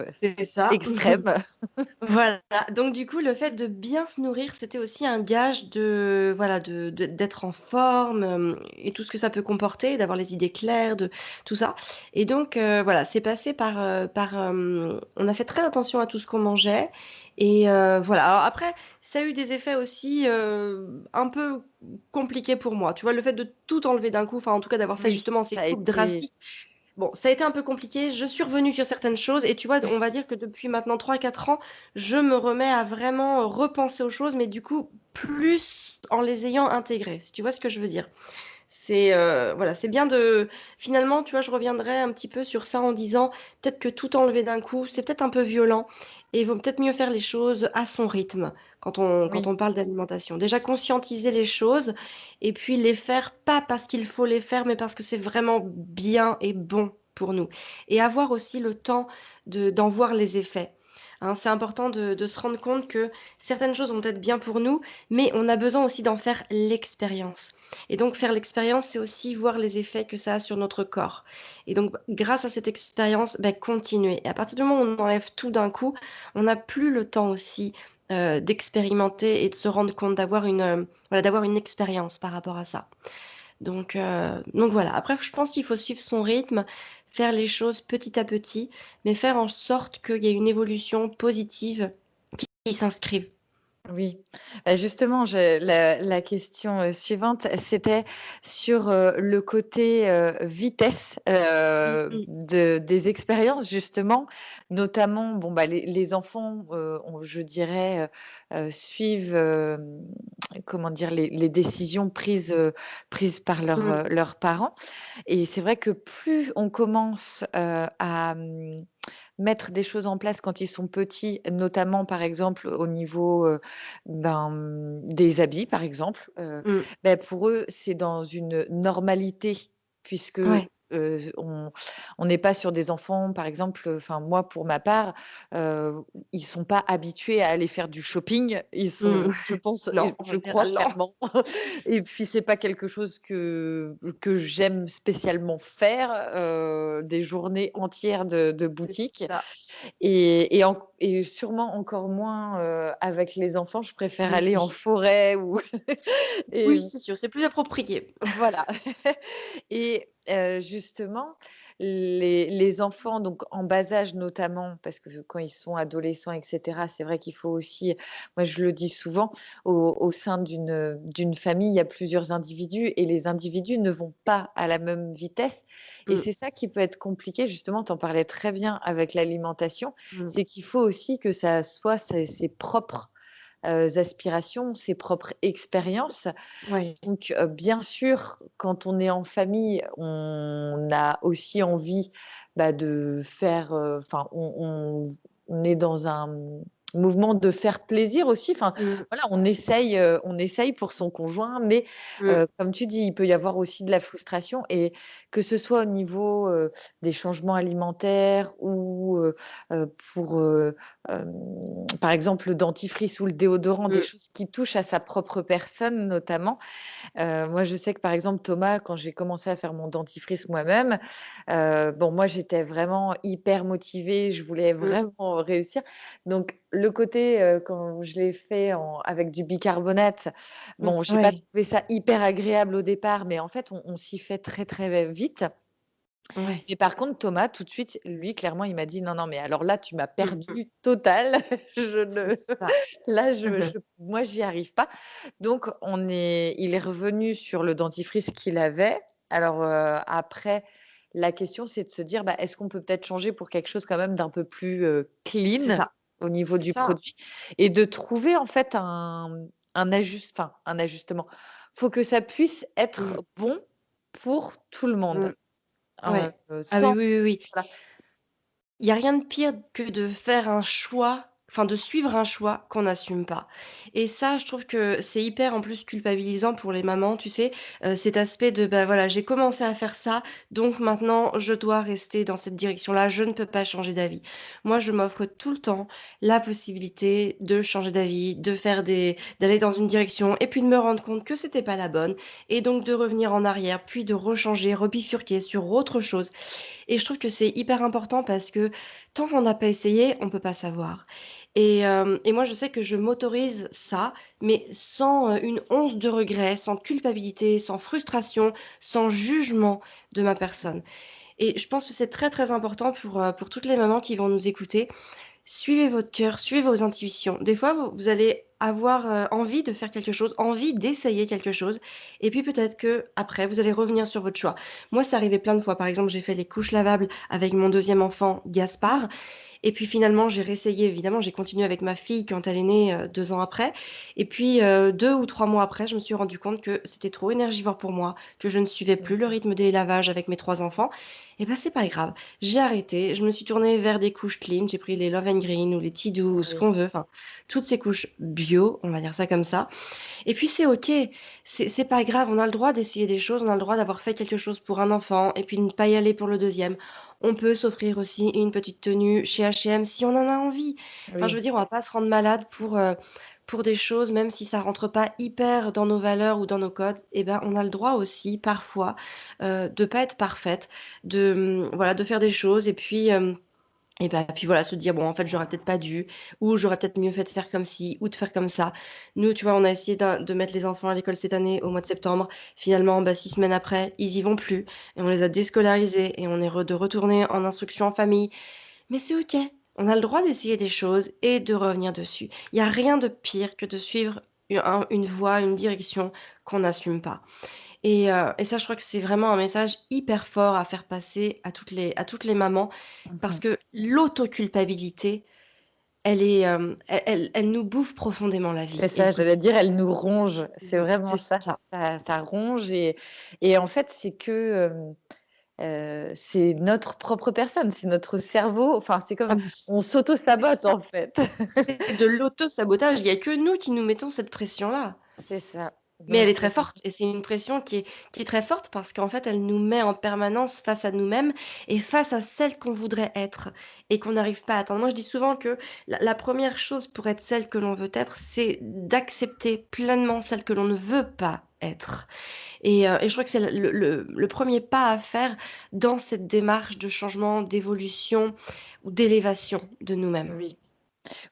Speaker 2: c'est ça.
Speaker 1: extrême.
Speaker 2: Voilà, donc du coup, le fait de bien se nourrir, c'était aussi un gage de voilà, de de d'être en forme, hem et tout ce que ça peut comporter, d'avoir les idées claires, de tout ça et donc heu, voilà, c'est passé par, heu, par, on a fait très attention à tout ce qu'on mangeait et voilà. Alors après, ça a eu des effets aussi, un peu compliqués pour moi. Tu vois, le fait de tout enlever d'un coup, enfin, en tout cas, d'avoir fait
Speaker 1: Oui,
Speaker 2: justement ces coupes
Speaker 1: été
Speaker 2: drastiques, bon, ça a été un peu compliqué. Je suis revenue sur certaines choses et tu vois, on va dire que depuis maintenant 3-4 ans, je me remets à vraiment repenser aux choses, mais du coup, plus en les ayant intégrées, si tu vois ce que je veux dire? C'est, heu, voilà, c'est bien de finalement, tu vois, je reviendrai un petit peu sur ça en disant: «Peut-être que tout enlever d'un coup, c'est peut-être un peu violent et il vaut peut-être mieux faire les choses à son rythme», quand on quand on parle d'alimentation. Déjà conscientiser les choses et puis les faire, pas parce qu'il faut les faire, mais parce que c'est vraiment bien et bon pour nous. Et avoir aussi le temps de d'en voir les effets, hein. C'est important de se rendre compte que certaines choses vont être bien pour nous, mais on a besoin aussi d'en faire l'expérience et donc faire l'expérience, c'est aussi voir les effets que ça a sur notre corps et donc grâce à cette expérience, bah, continuer et à partir du moment où on enlève tout d'un coup, on n'a plus le temps aussi, heu, d'expérimenter et de se rendre compte, d'avoir une, heu, voilà, d'avoir une expérience par rapport à ça heu, donc voilà. Après, je pense qu'il faut suivre son rythme, faire les choses petit à petit, mais faire en sorte qu'il y ait une évolution positive qui, s'inscrive.
Speaker 1: Oui, bah, justement, je la la question, heu, suivante, c'était sur, heu, le côté, vitesse, de des expériences justement, notamment, bon, bah, les les enfants, on je dirais, suivent, comment dire? Les les décisions prises, prises par leurs,
Speaker 2: Mmh.
Speaker 1: heu, leurs parents et c'est vrai que plus on commence, à, mettre des choses en place quand ils sont petits, notamment par exemple au niveau, heu, ben, des habits par exemple, heu,
Speaker 2: Mmh.
Speaker 1: bah, pour eux, c'est dans une normalité puisque,
Speaker 2: Ouais.
Speaker 1: Heu, on n'est pas sur des enfants par exemple, enfin moi pour ma part, heu, ils sont pas habitués à aller faire du shopping. Ils
Speaker 2: Mmh.
Speaker 1: sont je pense
Speaker 2: Non,
Speaker 1: je crois clairement et puis c'est pas quelque chose que que j'aime spécialement faire, heu, des journées entières de boutique et et sûrement encore moins, heu, avec les enfants. Je préfère aller en forêt ou et
Speaker 2: Oui, c'est sûr, c'est plus approprié.
Speaker 1: voilà et justement, les les enfants donc en bas âge notamment, parce que quand ils sont adolescents et cetera, c'est vrai qu'il faut aussi moi je le dis souvent, au au sein d'une, famille, il y a plusieurs individus et les individus ne vont pas à la même vitesse et
Speaker 2: Mmh.
Speaker 1: c'est ça qui peut être compliqué justement, tu en parlais très bien avec l'alimentation,
Speaker 2: Mmh.
Speaker 1: c'est qu'il faut aussi que ça soit ses ses propres, heu, aspirations, ses propres expériences. Donc heu, bien sûr, quand on est en famille, on a aussi envie, bah, de faire, heu, enfin, on on on est dans un, mouvement de faire plaisir aussi. Enfin,
Speaker 2: Mmh.
Speaker 1: voilà, on essaye, heu, on essaye pour son conjoint, mais
Speaker 2: Mmh.
Speaker 1: heu, comme tu dis, il peut y avoir aussi de la frustration et que ce soit au niveau, heu, des changements alimentaires ou pour, par exemple, le dentifrice ou le déodorant, des
Speaker 2: Mmh.
Speaker 1: choses qui touchent à sa propre personne notamment. Moi, je sais que, par exemple, Thomas, quand j'ai commencé à faire mon dentifrice moi-même, bon, moi, j'étais vraiment hyper motivée, je voulais vraiment réussir. Donc le côté, heu, quand je l'ai fait en avec du bicarbonate,
Speaker 2: Mmh.
Speaker 1: bon, j'ai pas
Speaker 2: Ouais.
Speaker 1: trouvé ça hyper agréable au départ, mais en fait, on on s'y fait très, très vite.
Speaker 2: Ouais.
Speaker 1: Mais par contre, Thomas, tout de suite, lui, clairement, il m'a dit: «Non, non, mais alors là, tu m'as
Speaker 2: Mmh mh.
Speaker 1: perdu total, je ne là, je je moi, j'y arrive pas». Donc on est il est revenu sur le dentifrice qu'il avait. Alors, heu, après, la question, c'est de se dire: «Bah, est-ce qu'on peut peut-être changer pour quelque chose quand même d'un peu plus,
Speaker 2: C'est
Speaker 1: clean? Au niveau du
Speaker 2: ça.
Speaker 1: produit?» et de trouver en fait un, un ajust enfin, un ajustement. Faut que ça puisse être
Speaker 2: Mmh.
Speaker 1: bon pour tout le monde,
Speaker 2: Mmh. Ouais. Ah oui, oui, oui,
Speaker 1: voilà.
Speaker 2: Il y a rien de pire que de faire un choix, enfin de suivre un choix qu'on n'assume pas et ça, je trouve que c'est hyper en plus culpabilisant pour les mamans, tu sais? Heu, cet aspect de, bah, voilà, j'ai commencé à faire ça, donc maintenant je dois rester dans cette direction-là, je ne peux pas changer d'avis. Moi, je m'offre tout le temps la possibilité de changer d'avis, de faire des d'aller dans une direction et puis de me rendre compte que c'était pas la bonne et donc de revenir en arrière, puis de rechanger, rebifurquer sur autre chose et je trouve que c'est hyper important parce que tant qu'on n'a pas essayé, on peut pas savoir et hem et moi, je sais que je m'autorise ça, mais sans, heu, une once de regret, sans culpabilité, sans frustration, sans jugement de ma personne et je pense que c'est très, très important pour, heu, pour toutes les mamans qui vont nous écouter. Suivez votre cœur, suivez vos intuitions. Des fois, vous vous allez avoir, envie de faire quelque chose, envie d'essayer quelque chose et puis peut-être qu'après, vous allez revenir sur votre choix. Moi, c'est arrivé plein de fois. Par exemple, j'ai fait les couches lavables avec mon 2e enfant, Gaspard et puis finalement, j'ai réessayé. Évidemment, j'ai continué avec ma fille quand elle est née, heu, 2 ans après et puis, heu, 2 ou 3 mois après, je me suis rendu compte que c'était trop énergivore pour moi, que je ne suivais plus le rythme des lavages avec mes 3 enfants et bah, c'est pas grave. J'ai arrêté, je me suis tournée vers des couches clean. J'ai pris les Love and Green ou les Tidou ou ce
Speaker 1: Oui.
Speaker 2: qu'on veut, enfin, toutes ces couches bio, on va dire ça comme ça et puis c'est OK. C'est pas grave, on a le droit d'essayer des choses, on a le droit d'avoir fait quelque chose pour un enfant et puis de ne pas y aller pour le 2e. On peut s'offrir aussi une petite tenue chez H&M si on en a envie. Enfin, je veux dire, on va pas se rendre malade pour, heu, pour des choses, même si ça rentre pas hyper dans nos valeurs ou dans nos codes et ben, on a le droit aussi parfois, heu, de pas être parfaite, de, mmh, voilà, de faire des choses et puis, hem Et bah, puis voilà, se dire: «Bon, en fait, j'aurais peut-être pas dû» ou «J'aurais peut-être mieux fait de faire comme ci ou de faire comme ça». Nous, tu vois, on a essayé de mettre les enfants à l'école cette année au mois de septembre. Finalement, bah, 6 semaines après, ils y vont plus et on les a déscolarisés et on est re de retourner en instruction en famille. Mais c'est OK, on a le droit d'essayer des choses et de revenir dessus. Il y a rien de pire que de suivre une voie, une direction qu'on n'assume pas et heu et ça, je crois que c'est vraiment un message hyper fort à faire passer à toutes les à toutes les mamans
Speaker 1: Mmh
Speaker 2: parce que l'autoculpabilité, elle est, hem, elle elle elle nous bouffe profondément la
Speaker 1: C'est
Speaker 2: vie le
Speaker 1: ça, j'allais dire, elle nous ronge, c'est vraiment
Speaker 2: c'est
Speaker 1: ça.
Speaker 2: ça.
Speaker 1: Ça ça ronge et et en fait, c'est que, heu, c'est notre propre personne, c'est notre cerveau, enfin, c'est
Speaker 2: Ah
Speaker 1: comme
Speaker 2: mais
Speaker 1: on
Speaker 2: c'est
Speaker 1: s'auto-sabote, en fait.
Speaker 2: c'est de l'auto-sabotage. Il y a que nous qui nous mettons cette pression-là.
Speaker 1: C'est ça,
Speaker 2: Mais elle est très forte et c'est une pression qui est qui est très forte parce qu'en fait, elle nous met en permanence face à nous-mêmes et face à celle qu'on voudrait être et qu'on n'arrive pas à atteindre. Moi, je dis souvent que la la 1re chose pour être celle que l'on veut être, c'est d'accepter pleinement celle que l'on ne veut pas être et et je crois que c'est le le le 1er pas à faire dans cette démarche de changement, d'évolution ou d'élévation de nous-mêmes.
Speaker 1: Oui.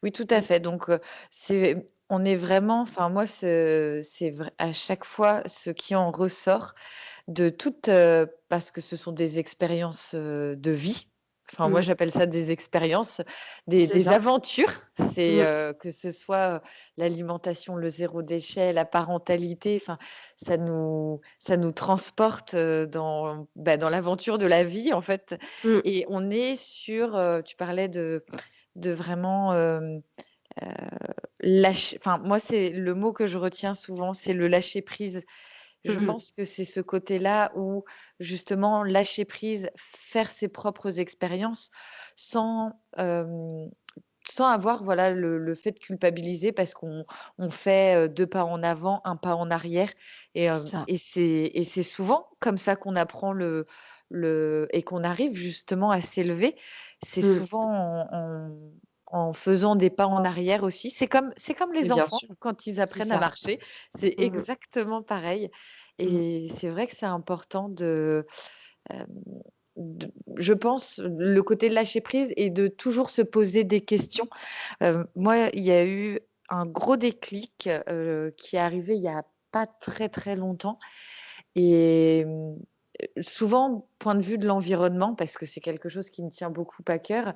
Speaker 1: Oui, tout à fait, donc heu, c'est on est vraiment enfin, moi, ce c'est vrai à chaque fois, ce qui en ressort de toutes, heu parce que ce sont des expériences, heu, de vie. Enfin, moi,
Speaker 2: Mmh.
Speaker 1: j'appelle ça des expériences, des aventures. C'est,
Speaker 2: Mmh.
Speaker 1: heu, que ce soit, l'alimentation, le zéro déchet, la parentalité, enfin, ça nous ça nous transporte, dans, bah, dans l'aventure de la vie, en fait
Speaker 2: Mmh.
Speaker 1: et on est sur, tu parlais de de vraiment, lâcher enfin, moi, c'est le mot que je retiens souvent, c'est le lâcher prise. Je
Speaker 2: Mmh mh.
Speaker 1: pense que c'est ce côté-là où, justement, lâcher prise, faire ses propres expériences sans, hem, sans avoir, voilà, le le fait de culpabiliser parce qu'on on fait, heu, 2 pas en avant, 1 pas en arrière et
Speaker 2: C'est
Speaker 1: souvent comme ça qu'on apprend le le et qu'on arrive justement à s'élever. C'est
Speaker 2: Mmh.
Speaker 1: souvent en en en faisant des pas en arrière aussi. C'est comme c'est comme les enfants
Speaker 2: sûr,
Speaker 1: quand ils apprennent à marcher, c'est
Speaker 2: Mmh mh.
Speaker 1: exactement pareil
Speaker 2: Mmh.
Speaker 1: et c'est vrai que c'est important de, de je pense, le côté lâcher prise et de toujours se poser des questions. Moi, il y a eu un gros déclic, qui est arrivé il y a pas très, très longtemps et souvent, point de vue de l'environnement, parce que c'est quelque chose qui me tient beaucoup à cœur,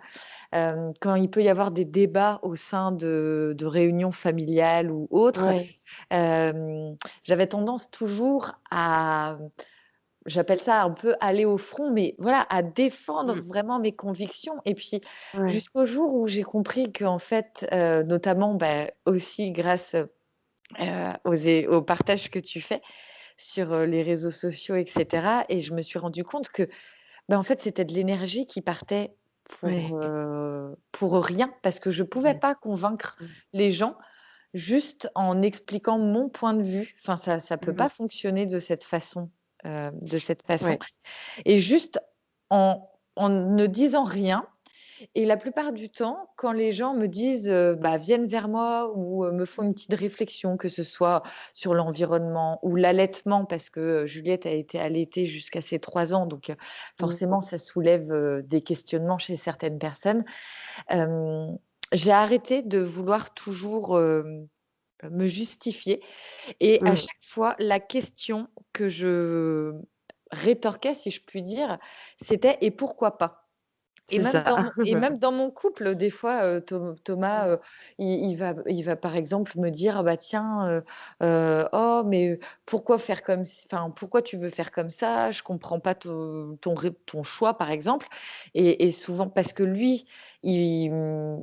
Speaker 1: hem, quand il peut y avoir des débats au sein de de réunions familiales ou autres,
Speaker 2: Ouais.
Speaker 1: hem, j'avais tendance toujours à j'appelle ça un peu aller au front, mais voilà, à défendre
Speaker 2: Mmh.
Speaker 1: vraiment mes convictions et puis
Speaker 2: Ouais.
Speaker 1: jusqu'au jour où j'ai compris qu'en fait, heu, notamment, bah, aussi grâce, heu, aux aux partages que tu fais sur, les réseaux sociaux et cetera et je me suis rendue compte que, bah, en fait, c'était de l'énergie qui partait pour, pour rien parce que je pouvais
Speaker 2: Ouais.
Speaker 1: pas convaincre
Speaker 2: Mmh.
Speaker 1: les gens juste en expliquant mon point de vue. Enfin, ça ça peut
Speaker 2: Mmh
Speaker 1: pas
Speaker 2: mh.
Speaker 1: fonctionner de cette façon, heu, de cette façon et juste en en ne disant rien et la plupart du temps, quand les gens me disent, heu, bah, viennent vers moi ou heu, me font une petite réflexion, que ce soit sur l'environnement ou l'allaitement parce que, heu, Juliette a été allaitée jusqu'à ses 3 ans, donc
Speaker 2: Mmh.
Speaker 1: forcément, ça soulève, des questionnements chez certaines personnes. J'ai arrêté de vouloir toujours, me justifier et à
Speaker 2: Mmh.
Speaker 1: chaque fois, la question que je rétorquais, si je puis dire, c'était: «Et pourquoi pas?» Et même dans mon et même dans mon couple, des fois, heu, Tho Thomas, heu, il il va il va, par exemple, me dire: «Bah, tiens, heu, oh mais pourquoi faire comme enfin, pourquoi tu veux faire comme ça? Je comprends pas to ton ton choix», par exemple et et souvent parce que lui, il,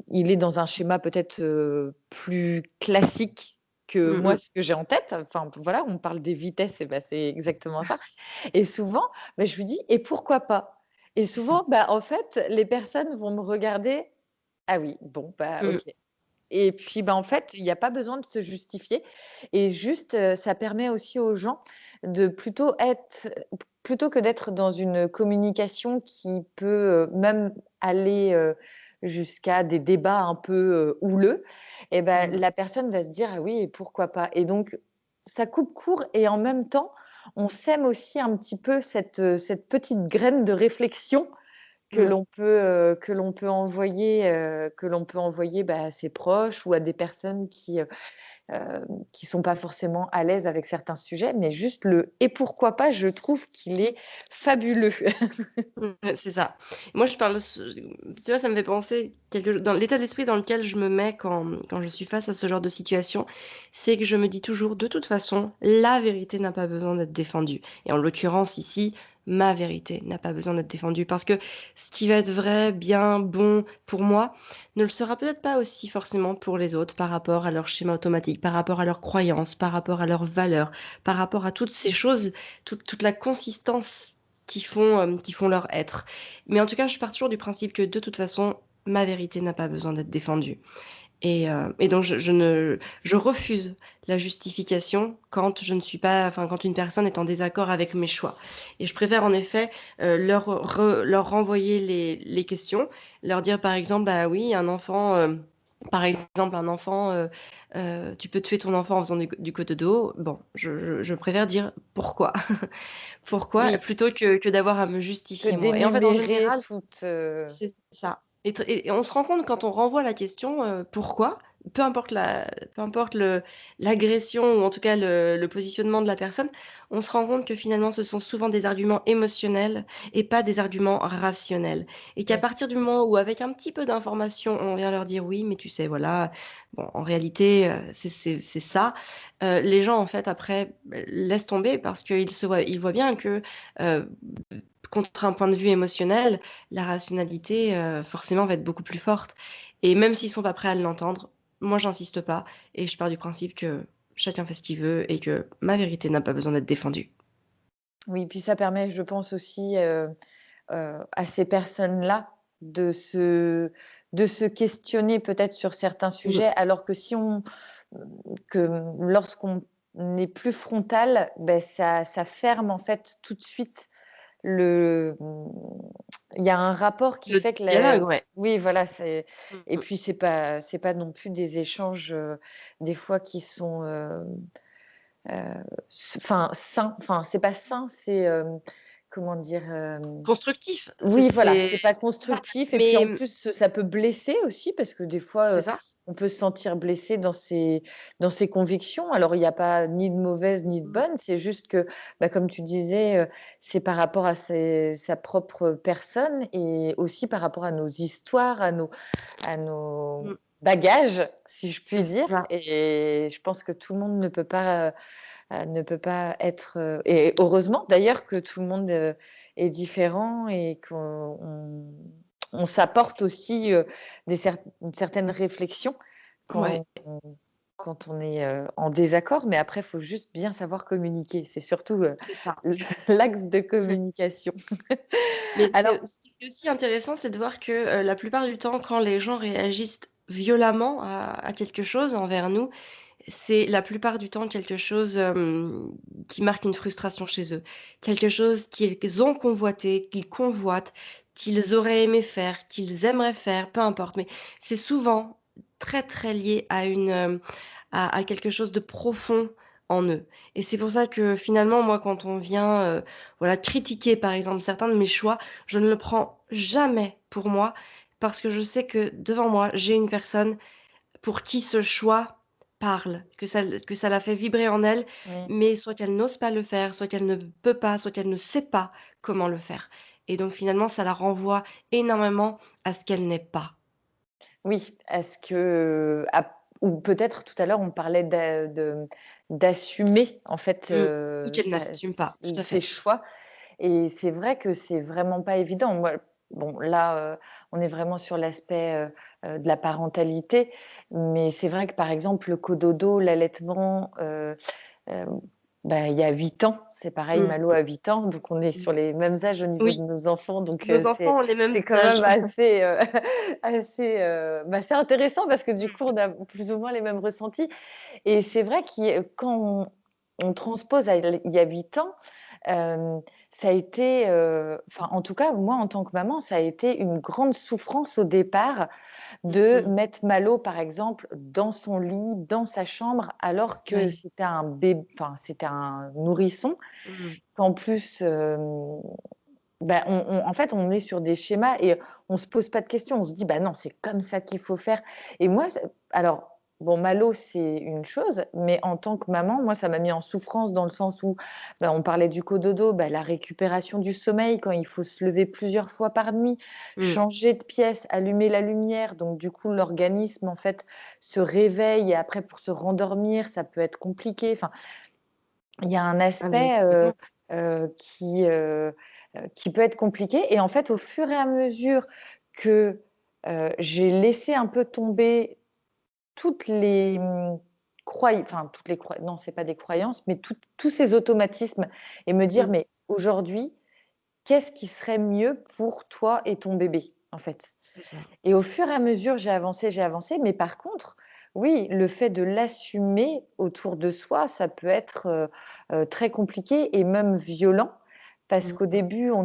Speaker 1: il est dans un schéma peut-être, plus classique que
Speaker 2: Mmh
Speaker 1: moi, ce que j'ai en tête. Enfin, voilà, on parle des vitesses et bah, c'est exactement ça et souvent, bah, je lui dis: «Et pourquoi pas?» Et souvent, bah, en fait, les personnes vont me regarder: «Ah oui, bon, bah,
Speaker 2: Mmh.
Speaker 1: OK» et puis, bah, en fait, il y a pas besoin de se justifier et juste, heu, ça permet aussi aux gens de plutôt être plutôt que d'être dans une communication qui peut, heu, même aller, heu, jusqu'à des débats un peu, houleux et bah,
Speaker 2: Mmh.
Speaker 1: la personne va se dire: «Ah oui et pourquoi pas?» et donc ça coupe court et en même temps, on sème aussi un petit peu cette, cette petite graine de réflexion que
Speaker 2: Mmh.
Speaker 1: l'on peut, heu, que l'on peut envoyer, heu, que l'on peut envoyer, bah, à ses proches ou à des personnes qui, qui sont pas forcément à l'aise avec certains sujets, mais juste le «et pourquoi pas?» je trouve qu'il est fabuleux.
Speaker 2: C'est ça. Moi, je parle tu vois, ça me fait penser quelque dans l'état d'esprit dans lequel je me mets quand, quand je suis face à ce genre de situation, c'est que je me dis toujours: «De toute façon, la vérité n'a pas besoin d'être défendue» et en l'occurrence ici, ma vérité n'a pas besoin d'être défendue parce que ce qui va être vrai, bien, bon pour moi, ne le sera peut-être pas aussi forcément pour les autres par rapport à leur schéma automatique, par rapport à leurs croyances, par rapport à leurs valeurs, par rapport à toutes ces choses, toute la consistance qui font, hem, qui font leur être. Mais en tout cas, je pars toujours du principe que de toute façon, ma vérité n'a pas besoin d'être défendue et et donc je ne je refuse la justification quand je ne suis pas quand une personne est en désaccord avec mes choix et je préfère en effet, heu, leur leur renvoyer les les questions, leur dire par exemple: «Bah oui, un enfant, hem» par exemple, un enfant, heu heu, tu peux tuer ton enfant en faisant du du cododo. Bon, je je je préfère dire: «Pourquoi?» Pourquoi?
Speaker 1: Oui,
Speaker 2: Plutôt que que d'avoir à me justifier moi et en fait, en général
Speaker 1: heu
Speaker 2: c'est ça et on se rend compte quand on renvoie la question, «Pourquoi?» Peu importe la peu importe le l'agression ou en tout cas le le positionnement de la personne, on se rend compte que finalement ce sont souvent des arguments émotionnels et pas des arguments rationnels. Et qu'à partir du moment où avec un petit peu d'information, on vient leur dire: «Oui, mais tu sais, voilà, bon, en réalité, heu, c'est ça», heu, les gens en fait après, beh, laissent tomber parce qu'ils se voient ils voient bien que, heu, contre un point de vue émotionnel, la rationalité, forcément va être beaucoup plus forte. Et même s'ils sont pas prêts à l'entendre, moi j'insiste pas et je pars du principe que chacun fait ce qu'il veut et que ma vérité n'a pas besoin d'être défendue.
Speaker 1: oui, puis ça permet, je pense aussi, heu heu, à ces personnes-là de se de se questionner peut-être sur certains sujets, alors que si on que lorsqu'on est plus frontal, beh, ça ça ferme en fait tout de suite le mmh, il y a un rapport qui
Speaker 2: Le
Speaker 1: fait que
Speaker 2: dialogue,
Speaker 1: le
Speaker 2: ouais.
Speaker 1: oui voilà, c'est
Speaker 2: Mmh
Speaker 1: et
Speaker 2: mh.
Speaker 1: puis c'est pas c'est pas non plus des échanges, heu, des fois qui sont, heu, s enfin sains, enfin c'est pas sain, c'est, comment dire?
Speaker 2: Constructif,
Speaker 1: oui voilà,
Speaker 2: c'est
Speaker 1: pas
Speaker 2: ça,
Speaker 1: constructif et puis en plus, ça peut blesser aussi parce que des fois,
Speaker 2: ça.
Speaker 1: On peut se sentir blessé dans ses dans ses convictions. Alors il y a pas ni de mauvaises ni de bonnes, c'est juste que, bah, comme tu disais, heu, c'est par rapport à ses sa propre personne et aussi par rapport à nos histoires, à nos à nos
Speaker 2: Mmh.
Speaker 1: bagages, si je puis dire et je pense que tout le monde ne peut pas, heu, ne peut pas être, heu et heureusement d'ailleurs que tout le monde, est différent et qu'on on s'apporte aussi, des cer une certaine réflexion
Speaker 2: Ouais,
Speaker 1: quand on quand on est, heu, en désaccord, mais après il faut juste bien savoir communiquer. C'est surtout,
Speaker 2: ça.
Speaker 1: l'axe de communication.
Speaker 2: Mais
Speaker 1: Alors
Speaker 2: ce qui est aussi intéressant, c'est de voir que, la plupart du temps, quand les gens réagissent violemment à à quelque chose envers nous, c'est la plupart du temps quelque chose, qui marque une frustration chez eux. Quelque chose qu'ils ont convoité, qu'ils convoitent, qu'ils auraient aimé faire, qu'ils aimeraient faire, peu importe, mais c'est souvent très, très lié à une, hem, à à quelque chose de profond en eux. Et c'est pour ça que finalement, moi, quand on vient, heu, voilà, critiquer, par exemple, certains de mes choix, je ne le prends jamais pour moi parce que je sais que devant moi, j'ai une personne pour qui ce choix parle, que ça que ça la fait vibrer en elle, mais soit qu'elle n'ose pas le faire, soit qu'elle ne peut pas, soit qu'elle ne sait pas comment le faire et donc finalement, ça la renvoie énormément à ce qu'elle n'est pas.
Speaker 1: Oui, est-ce que ap ou peut-être tout à l'heure on parlait d'assumer en fait,
Speaker 2: Mmh.
Speaker 1: Heu,
Speaker 2: qu'elle n'assume pas, tout à
Speaker 1: ses
Speaker 2: fait.
Speaker 1: choix et c'est vrai que c'est vraiment pas évident. Moi, bon là, heu, on est vraiment sur l'aspect, heu heu, de la parentalité, mais c'est vrai que par exemple le cododo, l'allaitement, bah, il y a 8 ans, c'est pareil,
Speaker 2: Mmh
Speaker 1: Malo a 8 ans, donc on est
Speaker 2: Mmh.
Speaker 1: sur les mêmes âges au niveau de nos enfants, donc
Speaker 2: nos
Speaker 1: c'est
Speaker 2: enfants ont les mêmes
Speaker 1: c'est quand
Speaker 2: âges.
Speaker 1: même assez, heu, assez, heu, bah, intéressant parce que du coup, on a plus ou moins les mêmes ressentis et c'est vrai qu'il quand on on transpose à il y a 8 ans, hem, ça a été, heu, enfin, en tout cas, moi, en tant que maman, ça a été une grande souffrance au départ de
Speaker 2: mh.
Speaker 1: mettre Malo, par exemple, dans son lit, dans sa chambre, alors que c'était un bé enfin, c'était un nourrisson,
Speaker 2: Mmh.
Speaker 1: qu'en plus, bah, on en fait, on est sur des schémas et on se pose pas de questions. On se dit: «Bah, non, c'est comme ça qu'il faut faire» et moi, alors bon, Malo, c'est une chose, mais en tant que maman, moi, ça m'a mis en souffrance dans le sens où, bah, on parlait du cododo, bah, la récupération du sommeil quand il faut se lever plusieurs fois par nuit,
Speaker 2: Mmh.
Speaker 1: changer de pièce, allumer la lumière, donc du coup, l'organisme, en fait, se réveille et après pour se rendormir, ça peut être compliqué. Enfin, il y a un
Speaker 2: Ah
Speaker 1: aspect, heu
Speaker 2: complètement.
Speaker 1: heu, qui, heu, qui peut être compliqué et en fait, au fur et à mesure que, j'ai laissé un peu tomber toutes les, mmh, croy enfin toutes les croy non, c'est pas des croyances, mais tous ces automatismes et me dire:
Speaker 2: Mmh.
Speaker 1: «Mais aujourd'hui, qu'est-ce qui serait mieux pour toi et ton bébé?» en fait?
Speaker 2: Ça.
Speaker 1: et au fur et à mesure, j'ai avancé, j'ai avancé, mais par contre, oui, le fait de l'assumer autour de soi, ça peut être, heu heu, très compliqué et même violent parce
Speaker 2: Mmh
Speaker 1: qu'au début, on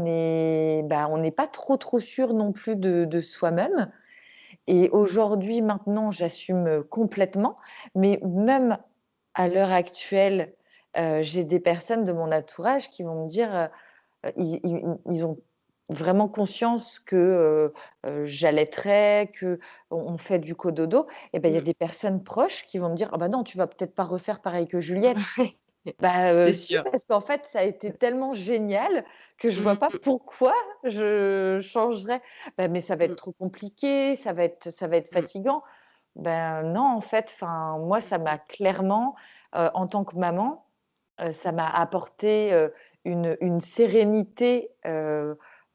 Speaker 1: bah, on n'est pas trop, trop sûr non plus de de soi-même et aujourd'hui, maintenant, j'assume, heu, complètement, mais même à l'heure actuelle, heu, j'ai des personnes de mon entourage qui vont me dire, heu, ils ils ils ont vraiment conscience que, heu, j'allaiterai, qu'on on fait du cododo et ben, il y a
Speaker 2: Mmh.
Speaker 1: des personnes proches qui vont me dire: «Ah bah non, tu vas peut-être pas refaire pareil que Juliette». Bah, si,
Speaker 2: sûr.
Speaker 1: parce qu'en fait, ça a été tellement génial que je vois
Speaker 2: Mmh
Speaker 1: pas pourquoi je changerais. Bah, mais ça va être
Speaker 2: Mmh.
Speaker 1: trop compliqué, ça va être ça va être
Speaker 2: Mmh.
Speaker 1: fatigant. Ben, non, en fait, enfin, moi, ça m'a clairement, heu, en tant que maman, heu, ça m'a apporté, une une sérénité,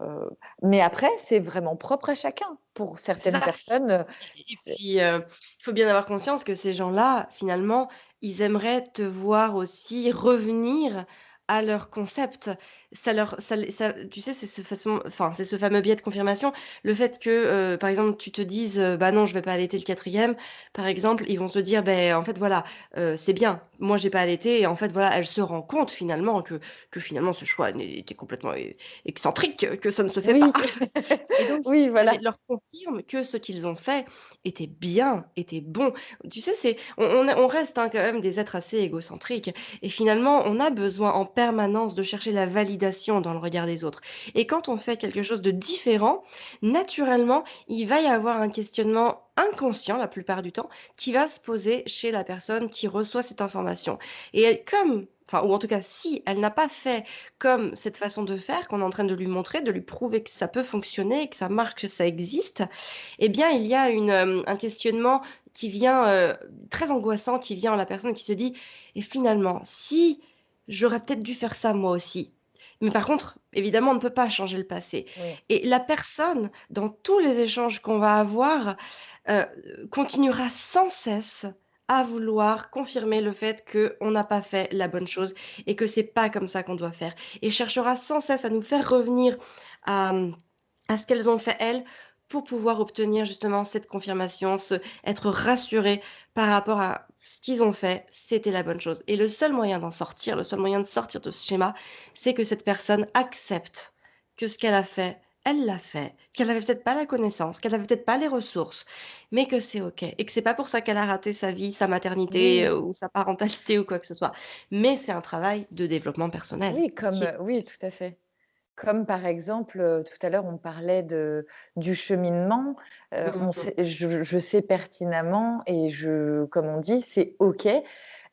Speaker 1: heu, mais après, c'est vraiment propre à chacun. Pour certaines personnes, heu,
Speaker 2: et puis, heu, il faut bien avoir conscience que ces gens-là, finalement, ils aimeraient te voir aussi revenir à leur concept. Ça leur ça ça tu sais, c'est ce façon enfin, c'est ce fameux biais de confirmation. Le fait que, heu, par exemple, tu te dises, heu: «Bah non, je vais pas allaiter le 4e», par exemple, ils vont se dire: «Beh, en fait, voilà, heu, c'est bien. Moi, j'ai pas allaité et en fait, voilà, elle se rend compte finalement que que finalement ce choix était complètement excentrique, que ça ne se fait pas».
Speaker 1: oui,
Speaker 2: Et donc
Speaker 1: oui, voilà.
Speaker 2: leur confirme que ce qu'ils ont fait était bien, était bon. Tu sais, c'est on on est on reste, hein, quand même des êtres assez égocentriques et finalement, on a besoin en permanence de chercher la validation dans le regard des autres. Et quand on fait quelque chose de différent, naturellement, il va y avoir un questionnement inconscient, la plupart du temps, qui va se poser chez la personne qui reçoit cette information. Et elle comme enfin, ou en tout cas, si elle n'a pas fait comme cette façon de faire qu'on est en train de lui montrer, de lui prouver que ça peut fonctionner, que ça marche, que ça existe, eh bien, il y a une, hem, un questionnement qui vient, heu, très angoissant, qui vient en la personne qui se dit: «Et finalement, si j'aurais peut-être dû faire ça moi aussi». Mais par contre, évidemment, on ne peut pas changer le passé
Speaker 1: Oui.
Speaker 2: et la personne, dans tous les échanges qu'on va avoir, heu, continuera sans cesse à vouloir confirmer le fait qu'on n'a pas fait la bonne chose et que c'est pas comme ça qu'on doit faire et cherchera sans cesse à nous faire revenir à, à ce qu'elles ont fait elles, pour pouvoir obtenir justement cette confirmation, ce être rassurées par rapport à ce qu'ils ont fait, c'était la bonne chose et le seul moyen d'en sortir, le seul moyen de sortir de ce schéma, c'est que cette personne accepte que ce qu'elle a fait, elle l'a fait, qu'elle avait peut-être pas la connaissance, qu'elle avait peut-être pas les ressources, mais que c'est OK et que c'est pas pour ça qu'elle a raté sa vie, sa maternité,
Speaker 1: Oui.
Speaker 2: heu, ou sa parentalité ou quoi que ce soit. Mais c'est un travail de développement personnel,
Speaker 1: Oui, comme,
Speaker 2: qui est
Speaker 1: oui, tout à fait. Comme par exemple, tout à l'heure, on parlait de du cheminement,
Speaker 2: mmh
Speaker 1: on
Speaker 2: mh.
Speaker 1: sait je je sais pertinemment et je comme on dit, c'est OK.